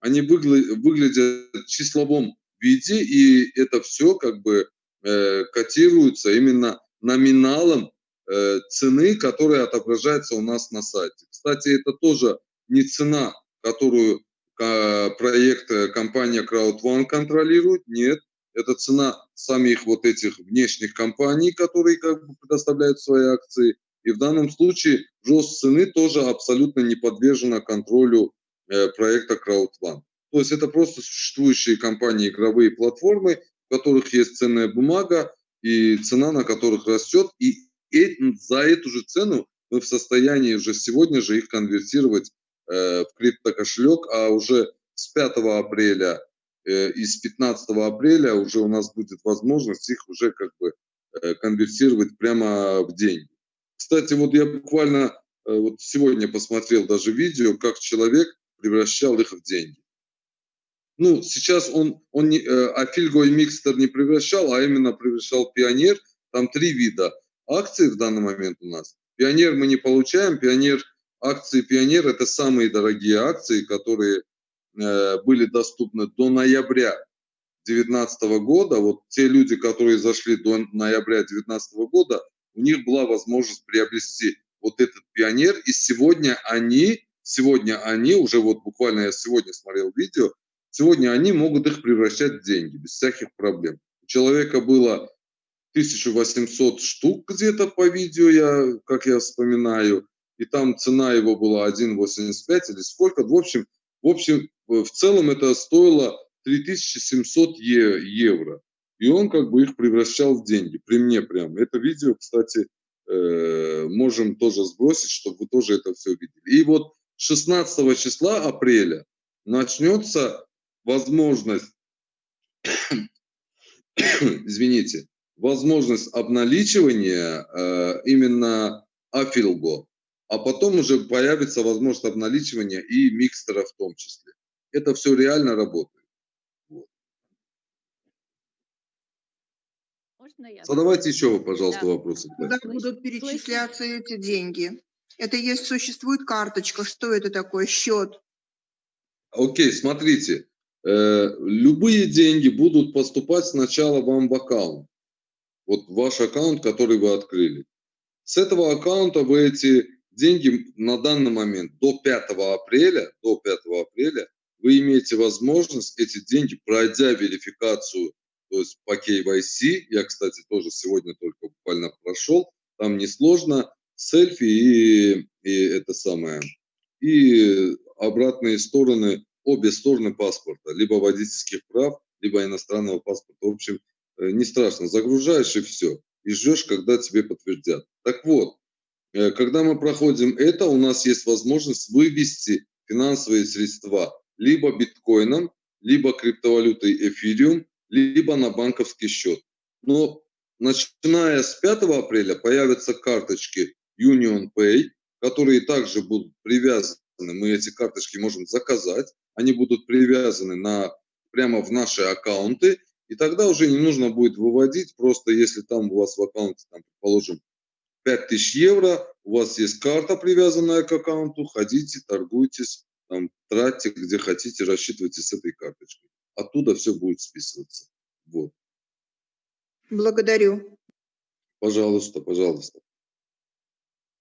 Они выглядят в числовом виде, и это все как бы э, котируется именно номиналом э, цены, которая отображается у нас на сайте. Кстати, это тоже не цена, которую э, проект компания CrowdOne контролирует, нет, это цена самих вот этих внешних компаний, которые как бы предоставляют свои акции. И в данном случае рост цены тоже абсолютно не подвержена контролю э, проекта CrowdOne. То есть это просто существующие компании, игровые платформы, в которых есть ценная бумага, и цена на которых растет. И за эту же цену мы в состоянии уже сегодня же их конвертировать э, в криптокошелек, а уже с 5 апреля Э, и с 15 апреля уже у нас будет возможность их уже как бы э, конвертировать прямо в деньги. Кстати, вот я буквально э, вот сегодня посмотрел даже видео, как человек превращал их в деньги. Ну, сейчас он, он не, Афильго и Микстер не превращал, а именно превращал Пионер. Там три вида акций в данный момент у нас. Пионер мы не получаем. Пионер, акции Пионер – это самые дорогие акции, которые Э, были доступны до ноября 2019 года, вот те люди, которые зашли до ноября 2019 года, у них была возможность приобрести вот этот пионер, и сегодня они, сегодня они, уже вот буквально я сегодня смотрел видео, сегодня они могут их превращать в деньги без всяких проблем. У человека было 1800 штук где-то по видео, я, как я вспоминаю, и там цена его была 1,85 или сколько. В общем, в общем, в целом это стоило 3700 евро. И он как бы их превращал в деньги, при мне прям. Это видео, кстати, э, можем тоже сбросить, чтобы вы тоже это все видели. И вот 16 числа апреля начнется возможность, извините, возможность обналичивания э, именно Афилго, а потом уже появится возможность обналичивания и микстера в том числе это все реально работает. Вот. Можно я? Задавайте еще, пожалуйста, Да. вопросы. Куда будут перечисляться эти деньги? Это есть, существует карточка, что это такое, счет? Окей, смотрите. Э, любые деньги будут поступать сначала вам в аккаунт. Вот ваш аккаунт, который вы открыли. С этого аккаунта вы эти деньги на данный момент до 5 апреля, до 5 апреля вы имеете возможность эти деньги, пройдя верификацию, то есть по KYC, я, кстати, тоже сегодня только буквально прошел, там несложно, селфи и, и это самое, и обратные стороны, обе стороны паспорта, либо водительских прав, либо иностранного паспорта. В общем, э, не страшно, загружаешь и все, и ждешь, когда тебе подтвердят. Так вот, э, когда мы проходим это, у нас есть возможность вывести финансовые средства либо биткоином, либо криптовалютой эфириум, либо на банковский счет. Но начиная с 5 апреля появятся карточки Union Pay, которые также будут привязаны, мы эти карточки можем заказать, они будут привязаны на, прямо в наши аккаунты, и тогда уже не нужно будет выводить, просто если там у вас в аккаунте, там, предположим, 5000 евро, у вас есть карта, привязанная к аккаунту, ходите, торгуйтесь, там, тратьте где хотите, рассчитывайте с этой карточкой. Оттуда все будет списываться. Вот. Благодарю. Пожалуйста, пожалуйста.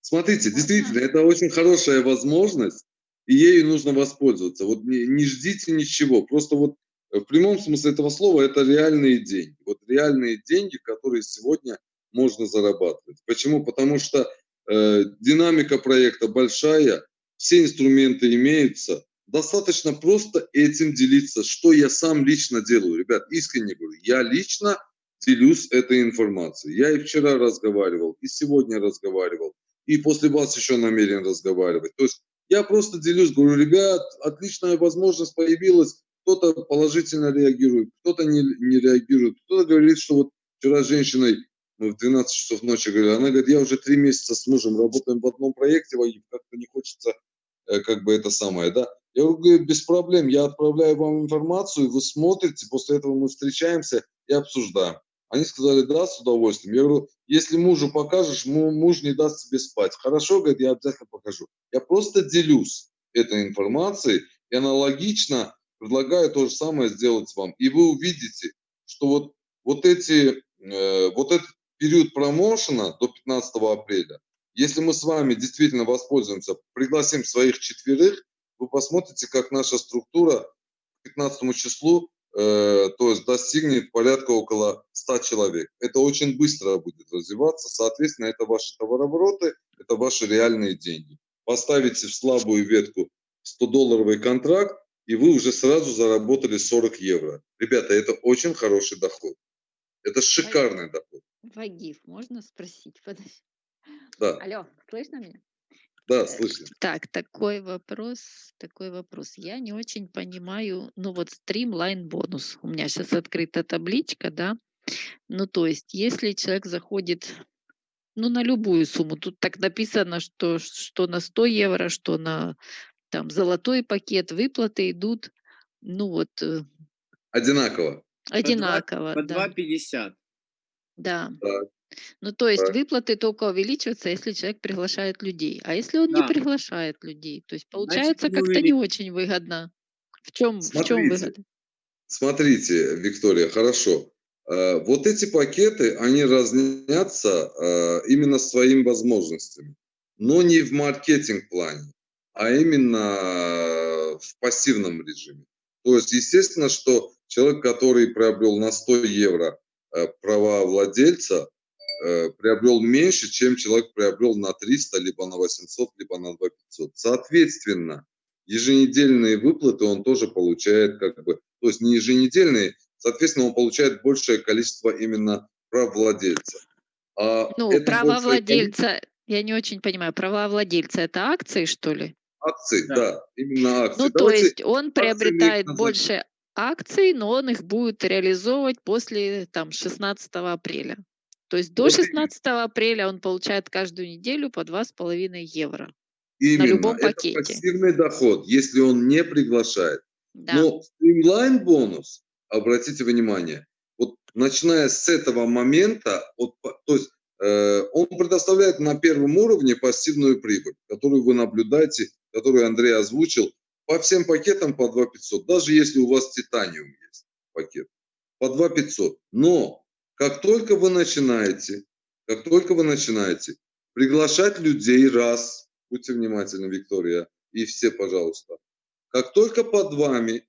Смотрите, действительно, это очень хорошая возможность, и ею нужно воспользоваться. Вот не, не ждите ничего, просто вот в прямом смысле этого слова это реальные деньги. Вот реальные деньги, которые сегодня можно зарабатывать. Почему? Потому что э, динамика проекта большая, все инструменты имеются. Достаточно просто этим делиться, что я сам лично делаю. Ребят, искренне говорю, я лично делюсь этой информацией. Я и вчера разговаривал, и сегодня разговаривал, и после вас еще намерен разговаривать. То есть я просто делюсь, говорю, ребят, отличная возможность появилась, кто-то положительно реагирует, кто-то не, не реагирует, кто-то говорит, что вот вчера с женщиной мы в 12 часов ночи говорили, она говорит, я уже три месяца с мужем работаем в одном проекте, как-то не хочется, э, как бы это самое, да. Я говорю, без проблем, я отправляю вам информацию, вы смотрите, после этого мы встречаемся и обсуждаем. Они сказали, да, с удовольствием. Я говорю, если мужу покажешь, муж не даст тебе спать. Хорошо, говорит, я обязательно покажу. Я просто делюсь этой информацией и аналогично предлагаю то же самое сделать вам. И вы увидите, что вот, вот, эти, э, вот этот период промоушена до 15 апреля, если мы с вами действительно воспользуемся, пригласим своих четверых, вы посмотрите, как наша структура к 15 числу Э, то есть достигнет порядка около 100 человек. Это очень быстро будет развиваться, соответственно, это ваши товарообороты, это ваши реальные деньги. Поставите в слабую ветку 100-долларовый контракт, и вы уже сразу заработали 40 евро. Ребята, это очень хороший доход. Это шикарный доход. Вагиф, можно спросить? Подожди. Да. Алло, слышно меня? Да, слышно. Так, такой вопрос, такой вопрос. Я не очень понимаю, ну вот стримлайн бонус. У меня сейчас открыта табличка, да. Ну то есть, если человек заходит, ну на любую сумму, тут так написано, что, что на 100 евро, что на там золотой пакет, выплаты идут, ну вот э, Одинаково. одинаково, По да. 2,50. Да. Так. Ну, то есть Так. выплаты только увеличиваются, если человек приглашает людей. А если он Да. не приглашает людей, то есть получается как-то не очень выгодно. В чем, в чем Смотрите. выгода? Смотрите, Виктория, хорошо. Э, Вот эти пакеты, они разнятся э, именно своими возможностями, но не в маркетинг-плане, а именно э, в пассивном режиме. То есть, естественно, что человек, который приобрел на 100 евро э, права владельца, э, приобрел меньше, чем человек приобрел на 300, либо на 800, либо на 2500. Соответственно, еженедельные выплаты он тоже получает как бы, то есть не еженедельные, соответственно, он получает большее количество именно прав владельца. А Ну, большее владельца, я не очень понимаю, права владельца это акции, что ли? Акции, Да. да, именно акции. Ну, то Давайте есть он приобретает больше акций, но он их будет реализовывать после там 16 апреля. То есть до Вот именно. 16 апреля он получает каждую неделю по 2,5 евро. Именно, любом это пакете. пассивный доход, если он не приглашает. Да. Но стримлайн бонус, обратите внимание, вот начиная с этого момента, вот, то есть э, он предоставляет на первом уровне пассивную прибыль, которую вы наблюдаете, которую Андрей озвучил, по всем пакетам по 2 500, даже если у вас титаниум есть пакет, по 2 500. Но как только вы начинаете, как только вы начинаете приглашать людей раз, будьте внимательны, Виктория, и все, пожалуйста, как только под вами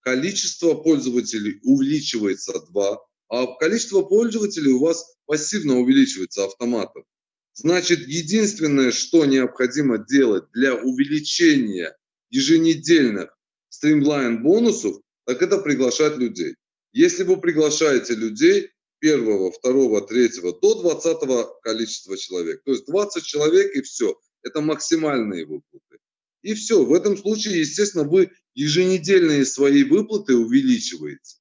количество пользователей увеличивается 2, а количество пользователей у вас пассивно увеличивается автоматом. Значит, единственное, что необходимо делать для увеличения еженедельных стримлайн бонусов, так это приглашать людей. Если вы приглашаете людей первого, второго, третьего до 20 количества человек, то есть 20 человек и все, это максимальные выплаты. И все, в этом случае, естественно, вы еженедельные свои выплаты увеличиваете.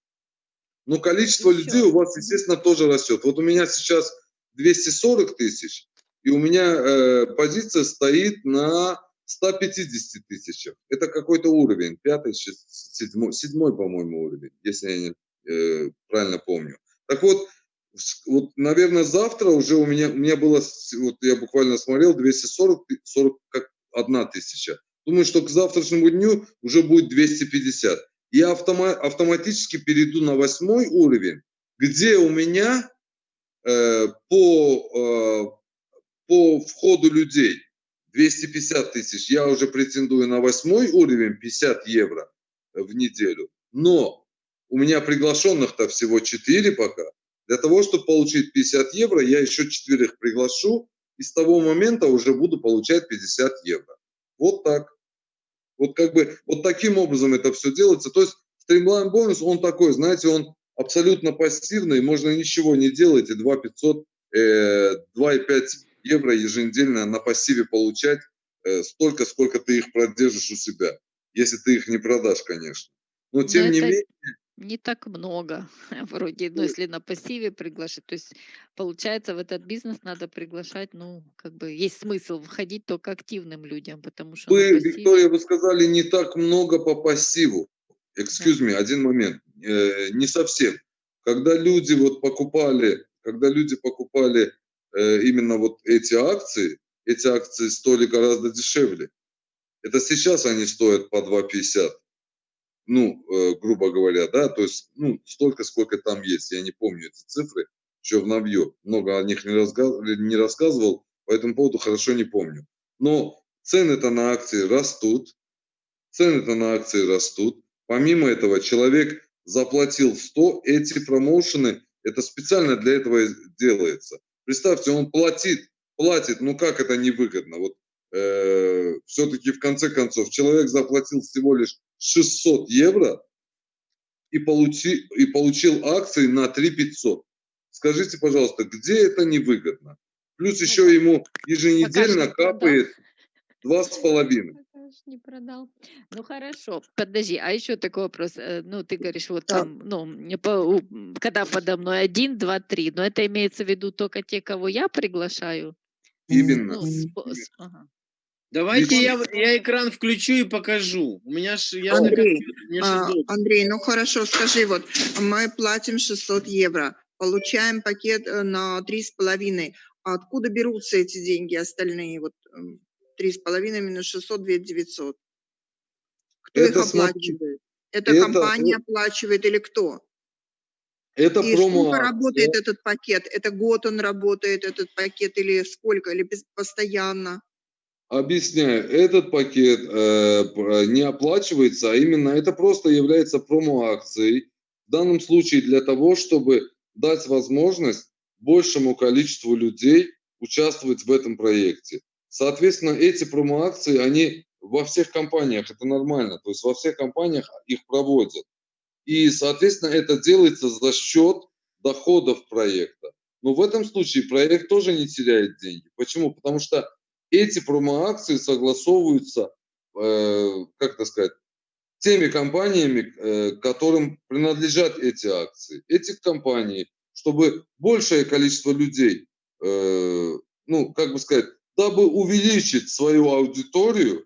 Но количество всё. людей у вас, естественно, тоже растет. Вот у меня сейчас 240 тысяч, и у меня э, позиция стоит на 150 тысячах. Это какой-то уровень, пятый, шест- седьмой, седьмой, по-моему, уровень, если я не, э, правильно помню. Так вот, вот, наверное, завтра уже у меня, у меня было, вот я буквально смотрел, 240, ты- 41 тысяча. Думаю, что к завтрашнему дню уже будет 250. Я автома- автоматически перейду на восьмой уровень, где у меня э, по, э, по входу людей 250 тысяч, я уже претендую на восьмой уровень 50 евро в неделю. Но у меня приглашенных-то всего 4 пока. Для того, чтобы получить 50 евро, я еще четверых приглашу, и с того момента уже буду получать 50 евро. Вот так. Вот как бы вот таким образом это все делается. То есть стримлайн бонус, он такой, знаете, он абсолютно пассивный, можно ничего не делать, и 2 500, э, 2,5 евро еженедельно на пассиве получать э, столько, сколько ты их продержишь у себя, если ты их не продашь, конечно. Но тем Но не это- менее, не так много. Вроде, ну, если на пассиве приглашать, то есть получается в этот бизнес надо приглашать, ну, как бы есть смысл входить только активным людям, потому что Вы, пассиве... Виктория, вы сказали не так много по пассиву. Excuse me, один момент. Э, не совсем. Когда люди вот покупали, когда люди покупали э, именно вот эти акции, эти акции стоили гораздо дешевле. Это сейчас они стоят по 2,50. Ну, э, грубо говоря, да, то есть, ну, столько, сколько там есть. Я не помню эти цифры, еще в Навье. Много о них не, разга- не рассказывал, по этому поводу хорошо не помню. Но цены-то на акции растут, цены-то на акции растут. Помимо этого, человек заплатил 100, эти промоушены, это специально для этого делается. Представьте, он платит, платит, ну как это невыгодно? Вот э, все-таки в конце концов человек заплатил всего лишь 600 евро и, получи, и получил акции на 3 500. Скажите, пожалуйста, где это невыгодно? Плюс еще ему еженедельно капает два с половиной. Не продал. Ну хорошо, подожди, а еще такой вопрос. э, Ну, ты говоришь, вот Да. там, ну, когда подо мной один, два, три, но это имеется в виду только те, кого я приглашаю? Именно. Ну, спо- с- ага. Давайте я, я экран включу и покажу. У меня ж, я Андрей, компьютере, мне ж А. Андрей, ну хорошо, скажи, вот мы платим 600 евро, получаем пакет э, на три с половиной. А откуда берутся эти деньги остальные? Вот м, три с половиной минус 600, 2 900. Кто их Это смотри, оплачивает? Это это, компания э, оплачивает или кто? Это И промо сколько работает этот пакет? Это год он работает, этот пакет, или сколько, или постоянно? Объясняю, этот пакет э, не оплачивается, а именно это просто является промо-акцией. В данном случае для того, чтобы дать возможность большему количеству людей участвовать в этом проекте. Соответственно, эти промо-акции, они во всех компаниях, это нормально, то есть во всех компаниях их проводят. И, соответственно, это делается за счет доходов проекта. Но в этом случае проект тоже не теряет деньги. Почему? Потому что эти промо-акции согласовываются, э, как это сказать, теми компаниями, э, которым принадлежат эти акции. Эти компании, чтобы большее количество людей, э, ну, как бы сказать, дабы увеличить свою аудиторию,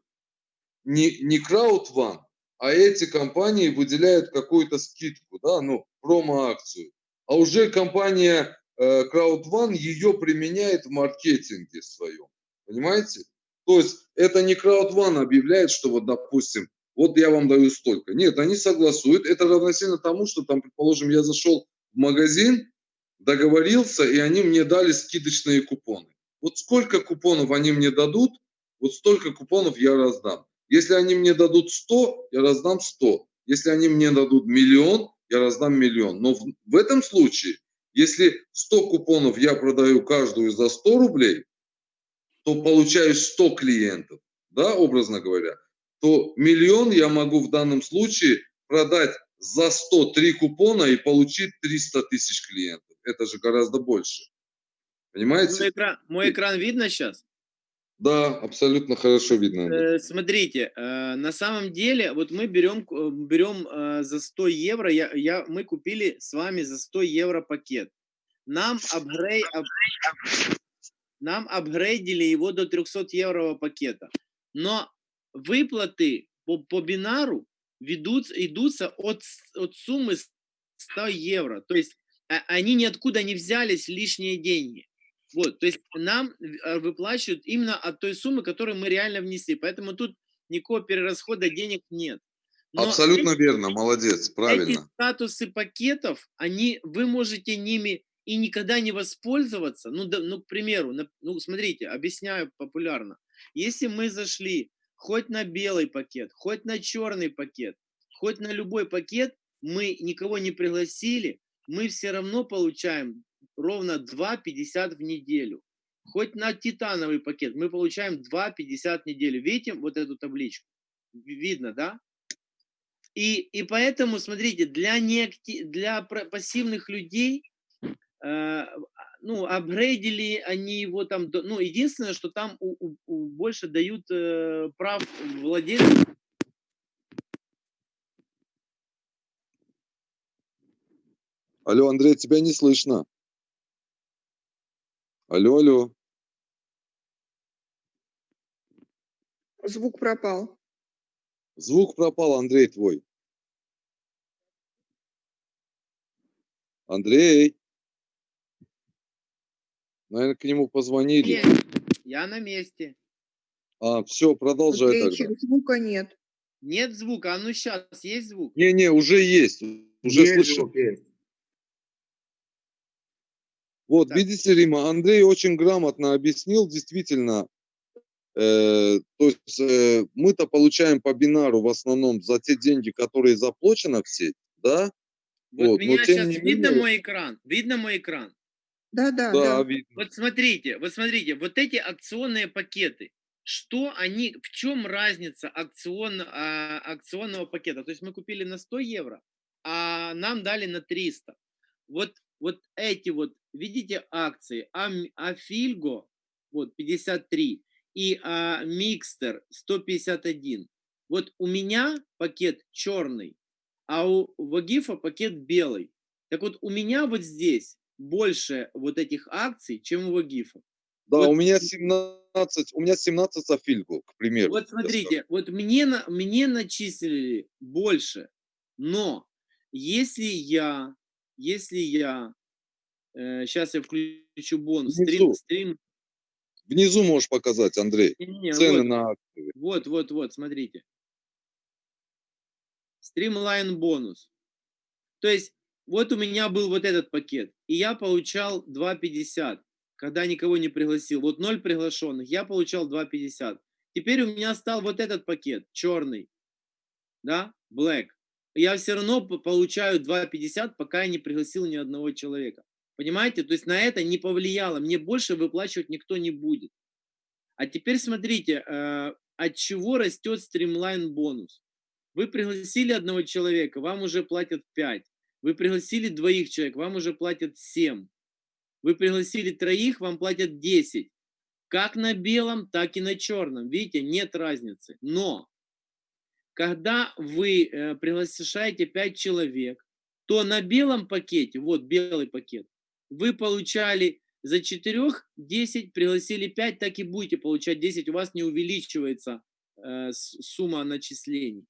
не, не краудван, а эти компании выделяют какую-то скидку, да, ну, промо-акцию. А уже компания э, краудван ее применяет в маркетинге своем. Понимаете? То есть это не краудван объявляет, что вот, допустим, вот я вам даю столько. Нет, они согласуют. Это равносильно тому, что там, предположим, я зашел в магазин, договорился, и они мне дали скидочные купоны. Вот сколько купонов они мне дадут, вот столько купонов я раздам. Если они мне дадут 100, я раздам 100. Если они мне дадут миллион, я раздам миллион. Но в, в этом случае, если 100 купонов я продаю каждую за 100 рублей, то получаю 100 клиентов, да, образно говоря, то миллион я могу в данном случае продать за 103 купона и получить 300 тысяч клиентов. Это же гораздо больше. Мой Понимаете? экран, мой экран видно сейчас? Да, абсолютно хорошо видно. Э, Смотрите, э, на самом деле, вот мы берем, э, берем за 100 евро, я, я, мы купили с вами за 100 евро пакет. Нам, апгрей, ап- нам апгрейдили его до 300 евро пакета. Но выплаты по, по бинару ведут, идутся от, от суммы 100 евро. То есть а, они ниоткуда не взялись лишние деньги. Вот, то есть нам э, выплачивают именно от той суммы, которую мы реально внесли. Поэтому тут никакого перерасхода денег нет. Но Абсолютно эти- верно, молодец, эти правильно. статусы пакетов, они, вы можете ними и никогда не воспользоваться. Ну, да, ну к примеру, на- ну, смотрите, объясняю популярно. Если мы зашли хоть на белый пакет, хоть на черный пакет, хоть на любой пакет, мы никого не пригласили, мы все равно получаем ровно 2,50 в неделю. Хоть на титановый пакет мы получаем 2,50 в неделю. Видите вот эту табличку? Ви- Видно, да? И, и поэтому, смотрите, для, неакти... для пассивных людей, ну, апгрейдили они его там, ну, единственное, что там у- у- у больше дают э, прав владельцу Алло, Андрей, тебя не слышно. Алло, алло. Звук пропал. Звук пропал, Андрей, твой. Андрей. Наверное, к нему позвонили. Есть. Я на месте. А, все, продолжай Андрейчик, тогда. звука нет. Нет звука. А ну сейчас есть звук? Не-не, уже есть. Уже Есть звук, есть. Вот, Так. видите, Рима, Андрей очень грамотно объяснил, действительно, э, то есть э, мы-то получаем по бинару в основном за те деньги, которые заплачены в сеть, да? Вот Вот, но меня сейчас видно менее- мой экран? Видно мой экран? Да, да, Да, да. Вот смотрите, вот смотрите, вот эти акционные пакеты, что они, в чем разница акцион, а, акционного пакета? То есть мы купили на 100 евро, а нам дали на 300. Вот, вот эти вот, видите, акции, Ам- Афильго, вот 53, и а, Микстер 151. Вот у меня пакет черный, а у Вагифа пакет белый. Так вот, у меня вот здесь больше вот этих акций, чем у Вагифа. Да, Вот- у меня 17, у меня 17 Софильгу, к примеру. Вот смотрите, вот мне, мне начислили больше, но если я, если я, сейчас я включу бонус, стрим, Внизу. стрим, Внизу можешь показать, Андрей, не-не-не, цены вот, на акции. Вот, вот, вот, смотрите. Стримлайн бонус. То есть, вот у меня был вот этот пакет, и я получал 2,50, когда никого не пригласил. Вот 0 приглашенных, я получал 2,50. Теперь у меня стал вот этот пакет, черный, да, black. Я все равно получаю 2,50, пока я не пригласил ни одного человека. Понимаете? То есть на это не повлияло. Мне больше выплачивать никто не будет. А теперь смотрите, э, от чего растет стримлайн бонус. Вы пригласили одного человека, вам уже платят 5. Вы пригласили двоих человек, вам уже платят 7. Вы пригласили троих, вам платят 10. Как на белом, так и на черном. Видите, нет разницы. Но когда вы э, приглашаете 5 человек, то на белом пакете, вот белый пакет, вы получали за 4 10, пригласили 5, так и будете получать 10, у вас не увеличивается э, сумма начислений.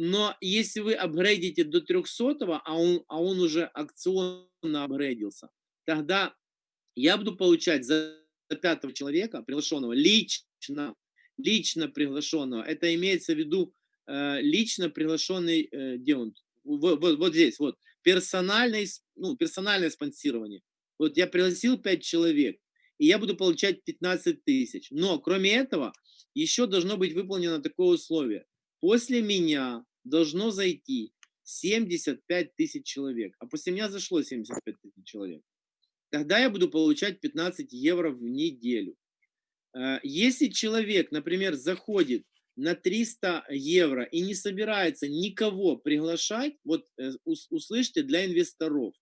Но если вы апгрейдите до 300, а он, а он уже акционно апгрейдился, тогда я буду получать за пятого человека, приглашенного, лично, лично приглашенного. Это имеется в виду э, лично приглашенный, э, он? Вот, вот, вот здесь, вот, персональное, ну, персональное спонсирование. Вот я пригласил 5 человек, и я буду получать 15 тысяч. Но, кроме этого, еще должно быть выполнено такое условие. После меня должно зайти 75 тысяч человек, а после меня зашло 75 тысяч человек. Тогда я буду получать 15 евро в неделю. Э, Если человек, например, заходит на 300 евро и не собирается никого приглашать, вот э, ус- услышьте для инвесторов,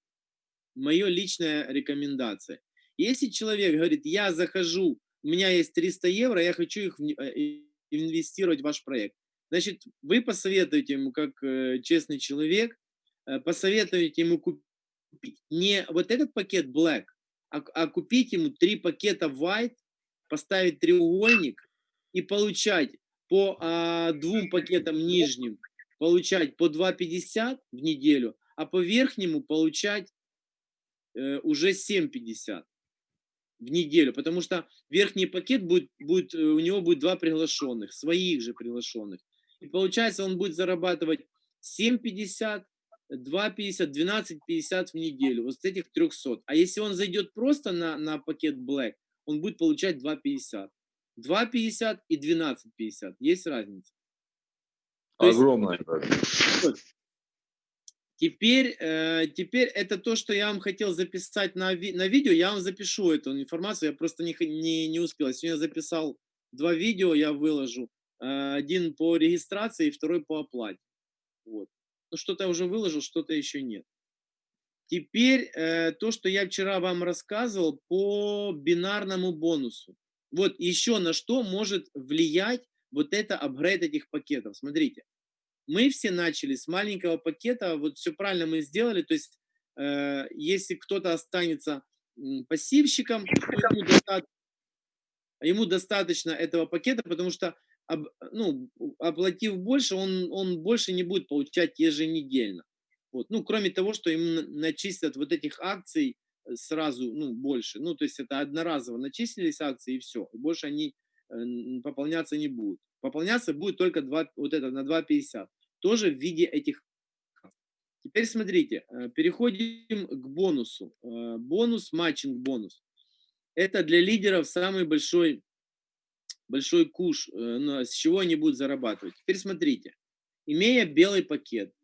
мое личная рекомендация. Если человек говорит, я захожу, у меня есть 300 евро, я хочу их э, инвестировать в ваш проект, значит, вы посоветуете ему, как э, честный человек, э, посоветуете ему купить не вот этот пакет Black, а, а купить ему три пакета White, поставить треугольник и получать по а, двум пакетам нижним, получать по 2,50 в неделю, а по верхнему получать э, уже 7,50 в неделю, потому что верхний пакет будет, будет, э, у него будет два приглашенных, своих же приглашенных. И получается, он будет зарабатывать 7,50, 2,50, 12,50 в неделю, вот с этих 300. А если он зайдет просто на, на пакет Black, он будет получать 2,50. 2,50 и 12,50. Есть разница. То есть- Огромная. Теперь, э, теперь это то, что я вам хотел записать на, ви- на видео. Я вам запишу эту информацию. Я просто не, не, не успел. Я Сегодня записал два видео, я выложу. Э, один по регистрации, второй по оплате. Вот. Ну, что-то я уже выложил, что-то еще нет. Теперь э, то, что я вчера вам рассказывал по бинарному бонусу. Вот еще на что может влиять вот это апгрейд этих пакетов. Смотрите мы все начали с маленького пакета, вот все правильно мы сделали, то есть э, если кто-то останется пассивщиком, ему, доста- ему достаточно этого пакета, потому что ну, оплатив больше, он, он больше не будет получать еженедельно. Вот. Ну, кроме того, что на- начислят вот этих акций э, сразу, ну, больше. Ну, то есть это одноразово начислились акции и все. Больше они э, пополняться не будут. Пополняться будет только 2, вот это на 2,50. Тоже в виде этих. Теперь смотрите, э, переходим к бонусу. Бонус, матчинг бонус. Это для лидеров самый большой, большой куш, э, с чего они будут зарабатывать. Теперь смотрите. Имея белый пакет,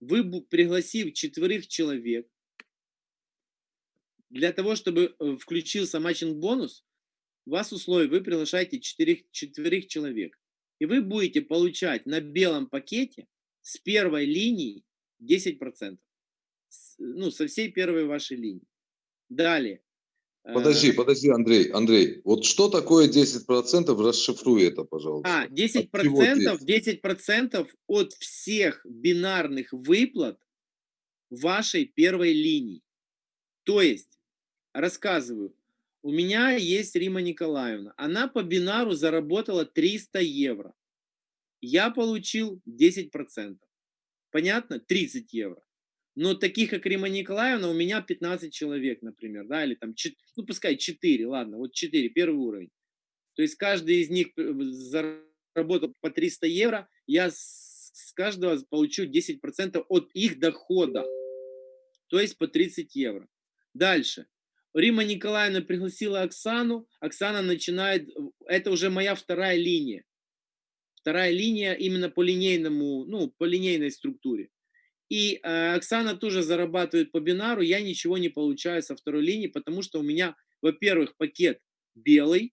вы, пригласив четверых человек, для того, чтобы э, включился матчинг-бонус, у вас условие, вы приглашаете четырех, четверых человек. И вы будете получать на белом пакете с первой линии 10%. С- ну, со всей первой вашей линии. Далее. Э, Подожди, подожди, Андрей, Андрей, вот что такое 10%, расшифруй это, пожалуйста. А, 10%, От чего 10? 10% от всех бинарных выплат вашей первой линии. То есть, рассказываю, у меня есть Рима Николаевна. Она по бинару заработала 300 евро. Я получил 10%. Понятно? 30 евро. Но таких, как Рима Николаевна, у меня 15 человек, например, да, или там, ну, пускай 4, ладно, вот 4, первый уровень. То есть каждый из них э, заработал по 300 евро, я с каждого получу 10% от их дохода, то есть по 30 евро. Дальше. Рима Николаевна пригласила Оксану, Оксана начинает, это уже моя вторая линия. Вторая линия именно по линейному, ну, по линейной структуре. И э, Оксана тоже зарабатывает по бинару, я ничего не получаю со второй линии, потому что у меня, во-первых, пакет белый,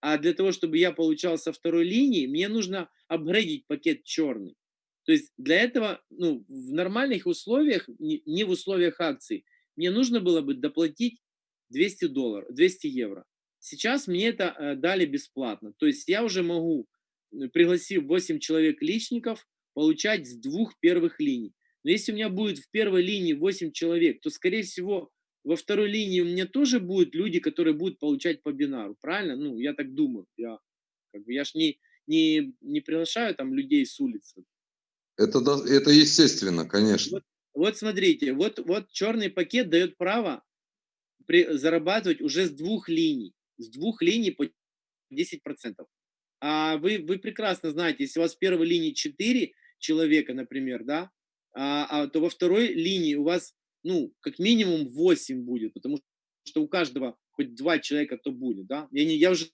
а для того, чтобы я получал со второй линии, мне нужно апгрейдить пакет черный. То есть для этого, ну, в нормальных условиях, не в условиях акций, мне нужно было бы доплатить 200 долларов, 200 евро. Сейчас мне это э, дали бесплатно. То есть я уже могу, пригласив 8 человек личников, получать с двух первых линий. Но если у меня будет в первой линии 8 человек, то, скорее всего, во второй линии у меня тоже будут люди, которые будут получать по бинару. Правильно? Ну, я так думаю. Я, как бы, я ж не, не, не приглашаю там людей с улицы. Это, это естественно, конечно. Вот смотрите, вот, вот черный пакет дает право при- зарабатывать уже с двух линий. С двух линий по 10%. А вы, вы прекрасно знаете, если у вас в первой линии 4 человека, например, да, а, а, то во второй линии у вас, ну, как минимум 8 будет, потому что у каждого хоть два человека то будет, да. Я, не, я уже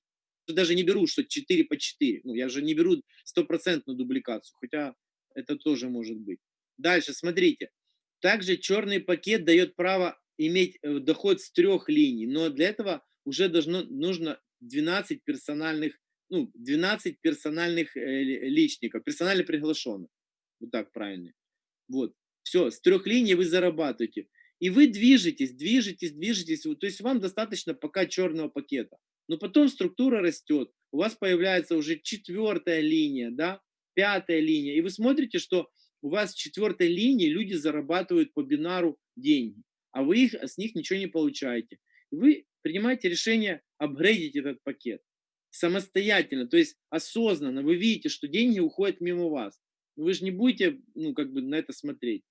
даже не беру, что 4 по 4. Ну, я же не беру стопроцентную дубликацию, хотя это тоже может быть. Дальше, смотрите. Также черный пакет дает право иметь э, доход с трех линий, но для этого уже должно, нужно 12 персональных, ну, 12 персональных э, ли- личников, персонально приглашенных. Вот так правильно. Вот. Все, с трех линий вы зарабатываете. И вы движетесь, движетесь, движетесь. То есть вам достаточно пока черного пакета. Но потом структура растет. У вас появляется уже четвертая линия, да, пятая линия. И вы смотрите, что у вас с четвертой линии люди зарабатывают по бинару деньги, а вы их, с них ничего не получаете. И вы принимаете решение апгрейдить этот пакет самостоятельно, то есть осознанно. Вы видите, что деньги уходят мимо вас. Но Вы же не будете, ну, как бы на это смотреть.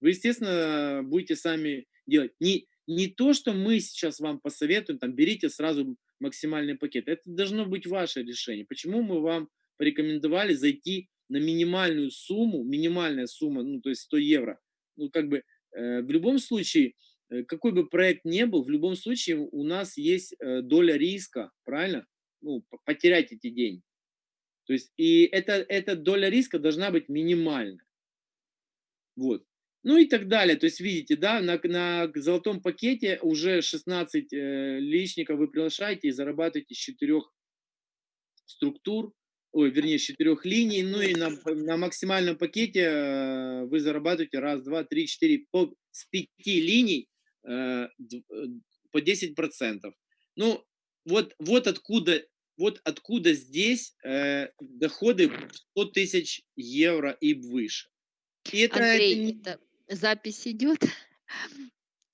Вы, естественно, будете сами делать. Не, не то, что мы сейчас вам посоветуем, там, берите сразу максимальный пакет. Это должно быть ваше решение. Почему мы вам порекомендовали зайти на минимальную сумму, минимальная сумма, ну, то есть 100 евро. Ну, как бы, э, в любом случае, э, какой бы проект ни был, в любом случае у нас есть э, доля риска, правильно? Ну, потерять эти деньги. То есть, и это, эта доля риска должна быть минимальна. Вот. Ну и так далее. То есть, видите, да, на, на золотом пакете уже 16 э, личников вы приглашаете и зарабатываете с четырех структур, ой, вернее, с четырех линий. Ну и на, на максимальном пакете э, вы зарабатываете раз, два, три, четыре, по, с пяти линий э, э, по 10%. Ну, вот, вот откуда вот откуда здесь э, доходы в 100 тысяч евро и выше. И это, это Андрей, не- это запись идет?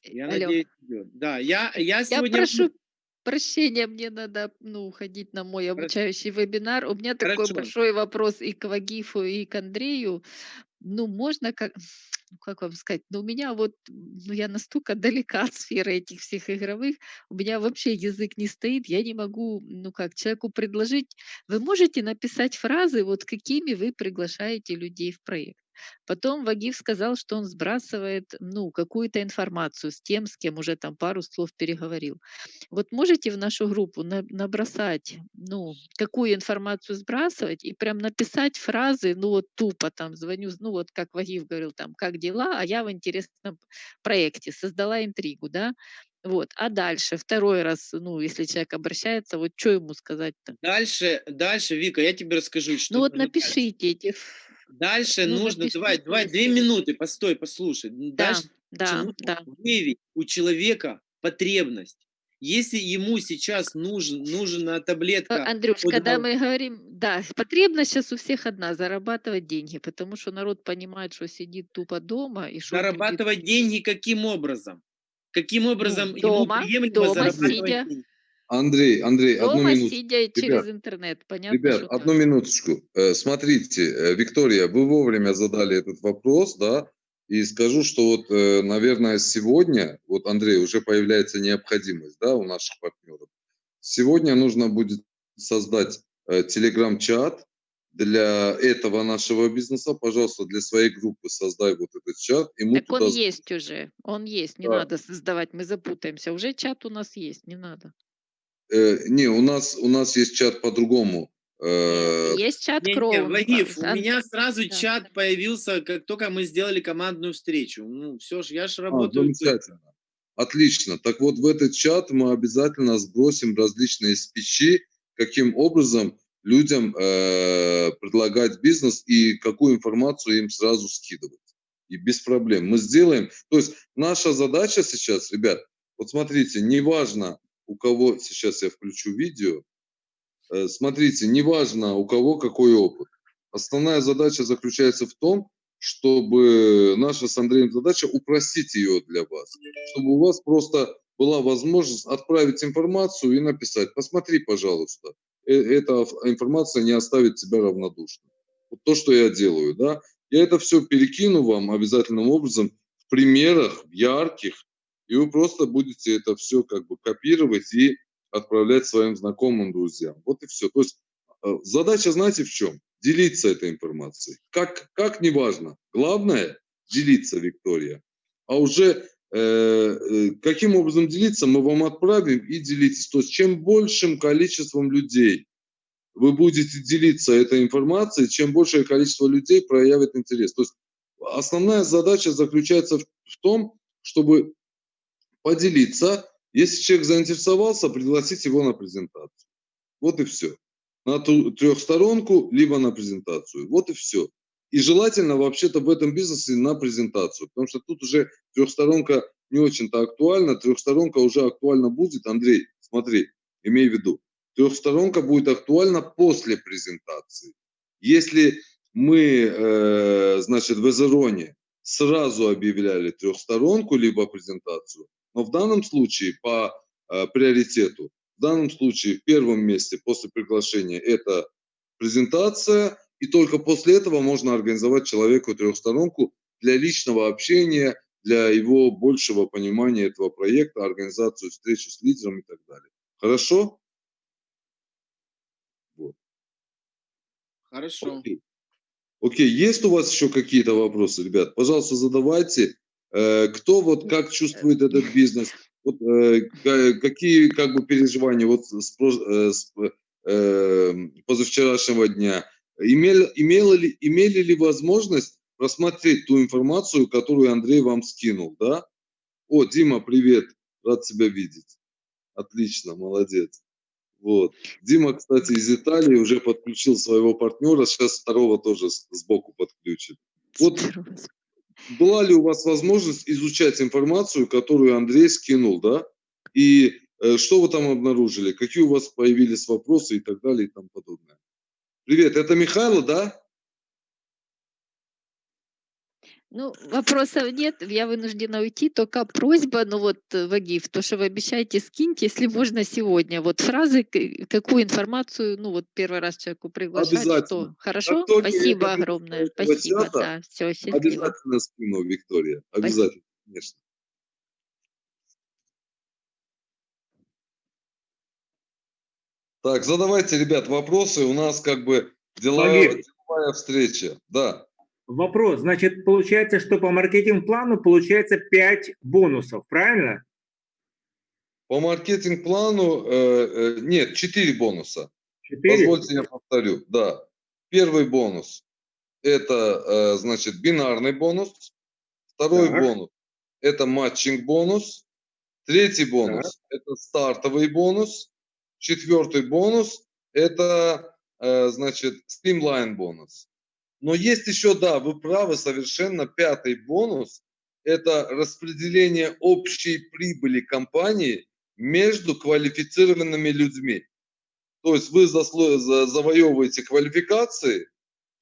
Я Алло. надеюсь, идет. Да, я, я Я сегодня... прошу прощения, мне надо, ну, уходить на мой Хорошо. обучающий вебинар. У меня такой Хорошо. большой вопрос и к Вагифу, и к Андрею. Ну, можно как, ну, как вам сказать, ну, у меня вот, ну, я настолько далека от сферы этих всех игровых, у меня вообще язык не стоит, я не могу, ну, как человеку предложить, вы можете написать фразы, вот какими вы приглашаете людей в проект. Потом Вагиф сказал, что он сбрасывает, ну, какую-то информацию с тем, с кем уже там пару слов переговорил. Вот можете в нашу группу на- набросать, ну, какую информацию сбрасывать и прям написать фразы, ну, вот тупо там звоню, ну, вот как Вагиф говорил, там, как дела, а я в интересном проекте, создала интригу, да, вот, а дальше, второй раз, ну, если человек обращается, вот что ему сказать-то? Дальше, дальше, Вика, я тебе расскажу, что Ну, вот напишите эти... Дальше ну, нужно, давай, напишите, давай, две минуты, постой, послушай. Да, Дальше да, нужно да. выявить у человека потребность. Если ему сейчас нужен, нужна Э, таблетка, Андрюш, от когда мы говорим, да, потребность сейчас у всех одна, зарабатывать деньги, потому что народ понимает, что сидит тупо дома и что зарабатывать деньги каким образом? Каким образом ему Ну, дома, приемлемо дома зарабатывать сидя. деньги? Андрей, Андрей, одну дома, минуту. сидя через Ребят, интернет. Понятно, Ребят, что одну минуточку. Э, Смотрите, э, Виктория, вы вовремя задали этот вопрос, да, и скажу, что вот, э, наверное, сегодня, вот, Андрей, уже появляется необходимость, да, у наших партнеров. Сегодня нужно будет создать телеграм-чат для этого нашего бизнеса. Пожалуйста, для своей группы создай вот этот чат, и мы Так он туда есть уже, он есть, не Да. надо создавать, мы запутаемся. Уже чат у нас есть, не надо. Э, не, у нас, у нас есть чат по-другому. Э, Есть чат Не, не, Кроун. Вагиф, у Ан- меня сразу да. чат появился, как только мы сделали командную встречу. Ну, все ж, я ж а, работаю. быстро. замечательно. Отлично. Так вот, в этот чат мы обязательно сбросим различные спичи, каким образом людям э, предлагать бизнес и какую информацию им сразу скидывать. И без проблем. Мы сделаем. То есть наша задача сейчас, ребят, вот смотрите, неважно, у кого, сейчас я включу видео, Э, смотрите, неважно, у кого какой опыт. Основная задача заключается в том, чтобы наша с Андреем задача упростить ее для вас, чтобы у вас просто была возможность отправить информацию и написать, посмотри, пожалуйста, э- эта инф- информация не оставит тебя равнодушным. Вот то, что я делаю, да. Я это все перекину вам обязательным образом в примерах, ярких, и вы просто будете это все как бы копировать и отправлять своим знакомым, друзьям. Вот и все. То есть э, задача, знаете, в чем? Делиться этой информацией. Как, как неважно. Главное – делиться, Виктория. А уже э, э, каким образом делиться, мы вам отправим и делитесь. То есть чем большим количеством людей вы будете делиться этой информацией, чем большее количество людей проявит интерес. То есть основная задача заключается в, в том, чтобы поделиться. Если человек заинтересовался, пригласить его на презентацию. Вот и все. На ту трехсторонку, либо на презентацию. Вот и все. И желательно вообще-то в этом бизнесе на презентацию, потому что тут уже трехсторонка не очень-то актуальна. Трехсторонка уже актуальна будет. Андрей, смотри, имей в виду, трехсторонка будет актуальна после презентации. Если мы, э, значит, в Эзероне сразу объявляли трехсторонку либо презентацию, но в данном случае по э, приоритету, в данном случае в первом месте после приглашения это презентация, и только после этого можно организовать человеку трехсторонку для личного общения, для его большего понимания этого проекта, организацию встречи с лидером и так далее. Хорошо? Вот. Хорошо. Окей. Окей, есть у вас еще какие-то вопросы, ребят? Пожалуйста, задавайте. Э, Кто вот как чувствует этот бизнес? Вот, э, ка- какие как бы переживания вот с, с, э, позавчерашнего дня? Имели, имела ли, имели ли возможность просмотреть ту информацию, которую Андрей вам скинул, да? О, Дима, привет, рад тебя видеть. Отлично, молодец. Вот. Дима, кстати, из Италии уже подключил своего партнера, сейчас второго тоже сбоку подключит. Вот. Была ли у вас возможность изучать информацию, которую Андрей скинул, да? И э, что вы там обнаружили? Какие у вас появились вопросы и так далее и тому подобное? Привет, это Михайло, да? Ну, вопросов нет, я вынуждена уйти, только просьба, ну вот, э, Вагиф, то, что вы обещаете, скиньте, если можно сегодня. Вот фразы, какую информацию, ну вот первый раз человеку приглашать, Обязательно. что. Хорошо? Я Спасибо огромное. Спасибо, чата, да. Все, счастливо. Обязательно скину, Виктория. Обязательно, конечно. Так, задавайте, ребят, вопросы. У нас как бы деловая, деловая встреча. Да. Вопрос. Значит, получается, что по маркетинг-плану получается 5 бонусов, правильно? По маркетинг-плану э, э, нет, 4 бонуса. 4? Позвольте я повторю. Да. Первый бонус – это, э, значит, бинарный бонус. Второй Так. бонус – это матчинг-бонус. Третий бонус – это стартовый бонус. Четвертый бонус – это, э, значит, стримлайн-бонус. Но есть еще, да, вы правы совершенно, пятый бонус – это распределение общей прибыли компании между квалифицированными людьми. То есть вы завоевываете квалификации,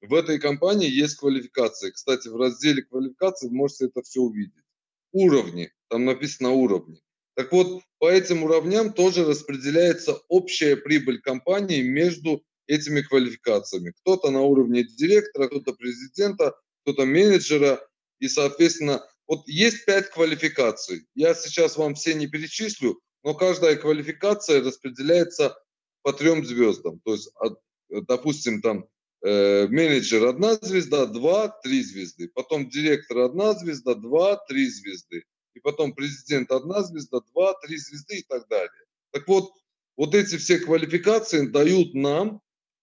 в этой компании есть квалификации. Кстати, в разделе квалификации вы можете это все увидеть. Уровни, там написано уровни. Так вот, по этим уровням тоже распределяется общая прибыль компании между этими квалификациями. Кто-то на уровне директора, кто-то президента, кто-то менеджера. И, соответственно, вот есть пять квалификаций. Я сейчас вам все не перечислю, но каждая квалификация распределяется по трем звездам. То есть, допустим, там э, менеджер одна звезда, два, три звезды. Потом директор одна звезда, два, три звезды. И потом президент одна звезда, два, три звезды и так далее. Так вот, вот эти все квалификации дают нам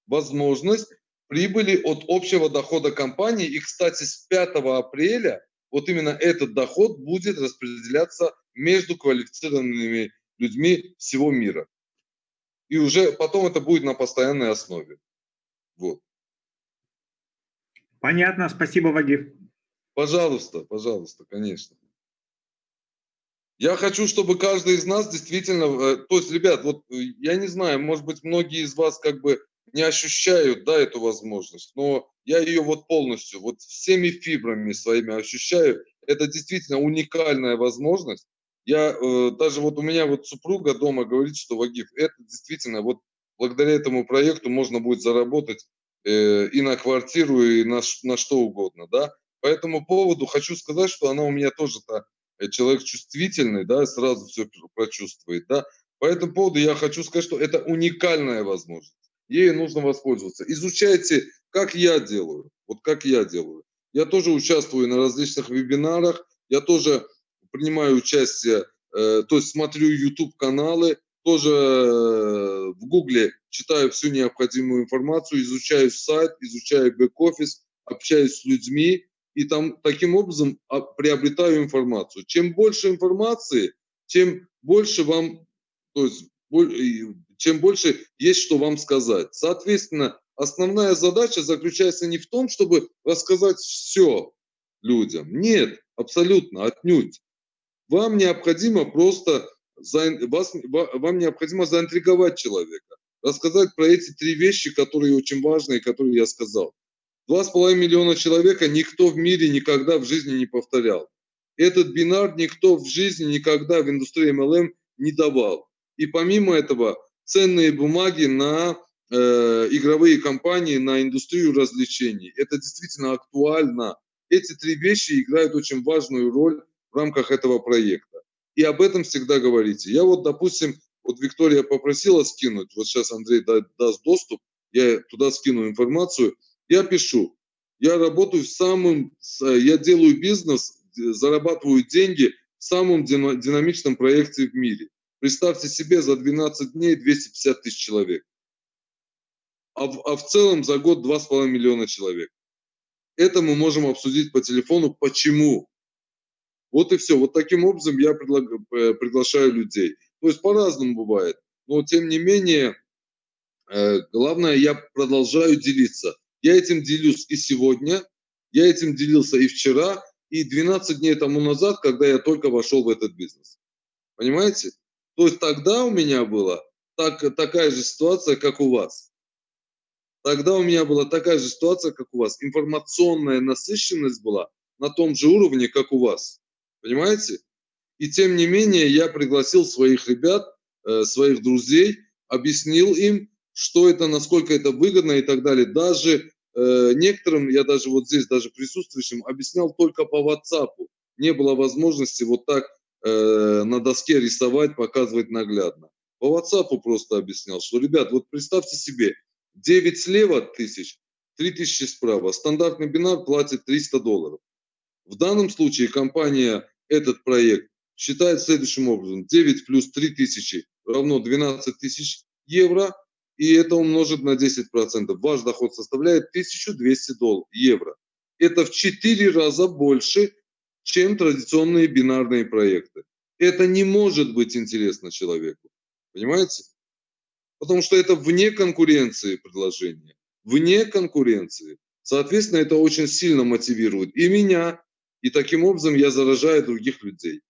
возможность прибыли от общего дохода компании. И, кстати, с 5 апреля вот именно этот доход будет распределяться между квалифицированными людьми всего мира. И уже потом это будет на постоянной основе. Вот. Понятно, спасибо, Вагиф. Пожалуйста, пожалуйста, конечно. Я хочу, чтобы каждый из нас действительно, э, то есть, ребят, вот э, я не знаю, может быть, многие из вас как бы не ощущают, да, эту возможность, но я ее вот полностью, вот всеми фибрами своими ощущаю. Это действительно уникальная возможность. Я э, даже вот у меня вот супруга дома говорит, что Вагиф, это действительно вот благодаря этому проекту можно будет заработать э, и на квартиру, и на, на что угодно, да. По этому поводу хочу сказать, что она у меня тоже-то э, человек чувствительный, да, сразу все прочувствует, да. По этому поводу я хочу сказать, что это уникальная возможность. Ей нужно воспользоваться. Изучайте, как я делаю, вот как я делаю. Я тоже участвую на различных вебинарах, я тоже принимаю участие, э, то есть смотрю YouTube каналы, тоже э, в Гугле читаю всю необходимую информацию, изучаю сайт, изучаю бэк-офис, общаюсь с людьми, и там таким образом а, приобретаю информацию. Чем больше информации, тем больше вам, то есть чем больше есть что вам сказать. Соответственно, основная задача заключается не в том, чтобы рассказать все людям. Нет, абсолютно, отнюдь. Вам необходимо просто, вас, ва- вам необходимо заинтриговать человека, рассказать про эти три вещи, которые очень важны и которые я сказал. Два с половиной миллиона человека никто в мире никогда в жизни не повторял. Этот бинар никто в жизни никогда в индустрии MLM не давал. И помимо этого, ценные бумаги на э, игровые компании, на индустрию развлечений. Это действительно актуально. Эти три вещи играют очень важную роль в рамках этого проекта. И об этом всегда говорите. Я вот, допустим, вот Виктория попросила скинуть, вот сейчас Андрей да- даст доступ, я туда скину информацию. Я пишу, я работаю в самом, я делаю бизнес, зарабатываю деньги в самом дина- динамичном проекте в мире. Представьте себе, за 12 дней 250 тысяч человек. А в, а в целом за год 2,5 миллиона человек. Это мы можем обсудить по телефону. Почему? Вот и все. Вот таким образом я предлаг- э, приглашаю людей. То есть по-разному бывает. Но тем не менее, э, главное, я продолжаю делиться. Я этим делюсь и сегодня, я этим делился и вчера, и 12 дней тому назад, когда я только вошел в этот бизнес. Понимаете? То есть тогда у меня была так, такая же ситуация, как у вас. Тогда у меня была такая же ситуация, как у вас. Информационная насыщенность была на том же уровне, как у вас. Понимаете? И тем не менее я пригласил своих ребят, э, своих друзей, объяснил им, что это, насколько это выгодно и так далее. Даже э, некоторым, я даже вот здесь, даже присутствующим, объяснял только по WhatsApp. Не было возможности вот так э, на доске рисовать, показывать наглядно. По WhatsApp просто объяснял, что, ребят, вот представьте себе, 9 слева тысяч, 3 тысячи справа. Стандартный бинар платит 300 долларов. В данном случае компания этот проект считает следующим образом. 9 плюс 3 тысячи равно 12 тысяч евро. И это умножить на 10%. Ваш доход составляет 1200 долларов, евро. Это в 4 раза больше, чем традиционные бинарные проекты. Это не может быть интересно человеку. Понимаете? Потому что это вне конкуренции предложения. Вне конкуренции. Соответственно, это очень сильно мотивирует и меня, и таким образом я заражаю других людей.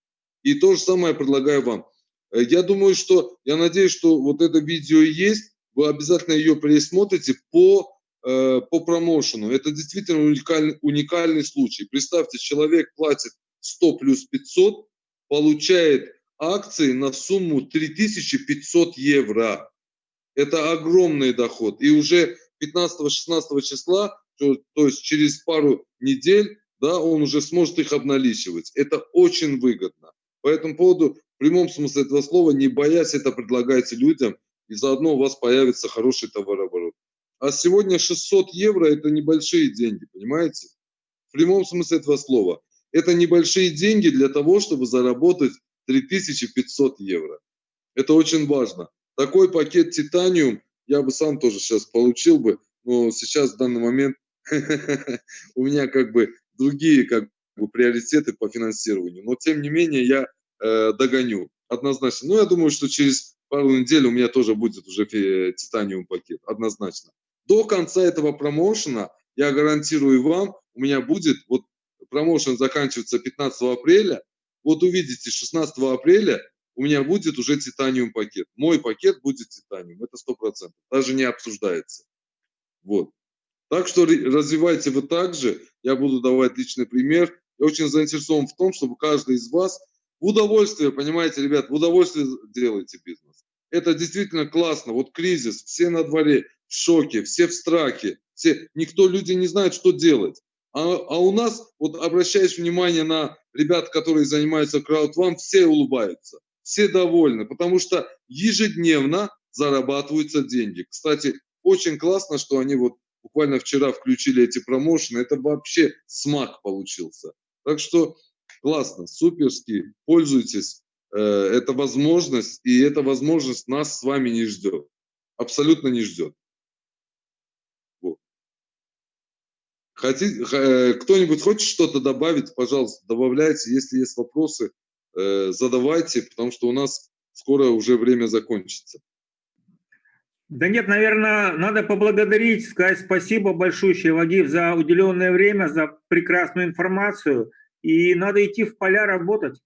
И то же самое предлагаю вам. Э, я думаю, что, я надеюсь, что вот это видео есть, вы обязательно ее пересмотрите по, э, по промоушену. Это действительно уникальный, уникальный случай. Представьте, человек платит 100 плюс 500, получает акции на сумму 3500 евро. Это огромный доход. И уже 15-16 числа, то, то есть через пару недель, да, он уже сможет их обналичивать. Это очень выгодно. По этому поводу, в прямом смысле этого слова, не боясь это предлагайте людям, и заодно у вас появится хороший товарооборот. А сегодня 600 евро – это небольшие деньги, понимаете? В прямом смысле этого слова. Это небольшие деньги для того, чтобы заработать 3500 евро. Это очень важно. Такой пакет титаниум я бы сам тоже сейчас получил бы, но сейчас в данный момент у меня как бы другие как бы приоритеты по финансированию. Но тем не менее я э, догоню однозначно. Ну, я думаю, что через пару недель у меня тоже будет уже титаниум пакет, однозначно. До конца этого промоушена, я гарантирую вам, у меня будет, вот промоушен заканчивается 15 апреля, вот увидите, 16 апреля у меня будет уже титаниум пакет. Мой пакет будет титаниум, это 100%, даже не обсуждается. Вот. Так что развивайте вы также, я буду давать личный пример. Я очень заинтересован в том, чтобы каждый из вас в удовольствие, понимаете, ребят, в удовольствие делайте бизнес. Это действительно классно. Вот кризис, все на дворе в шоке, все в страхе, все, никто, люди не знают, что делать. А, а у нас, вот обращаясь внимание на ребят, которые занимаются краудфан, все улыбаются, все довольны, потому что ежедневно зарабатываются деньги. Кстати, очень классно, что они вот буквально вчера включили эти промоушены, это вообще смак получился. Так что классно, суперски, пользуйтесь. Э, это возможность, и эта возможность нас с вами не ждет. Абсолютно не ждет. Хотите, э, кто-нибудь хочет что-то добавить, пожалуйста, добавляйте. Если есть вопросы, э, задавайте, потому что у нас скоро уже время закончится. Да нет, наверное, надо поблагодарить, сказать спасибо большое, Вагив, за уделенное время, за прекрасную информацию. И надо идти в поля работать.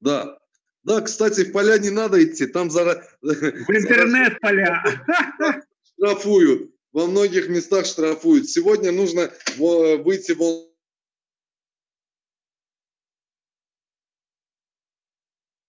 Да, да, кстати, в поля не надо идти, там за... В интернет поля. Штрафуют, во многих местах штрафуют. Сегодня нужно выйти в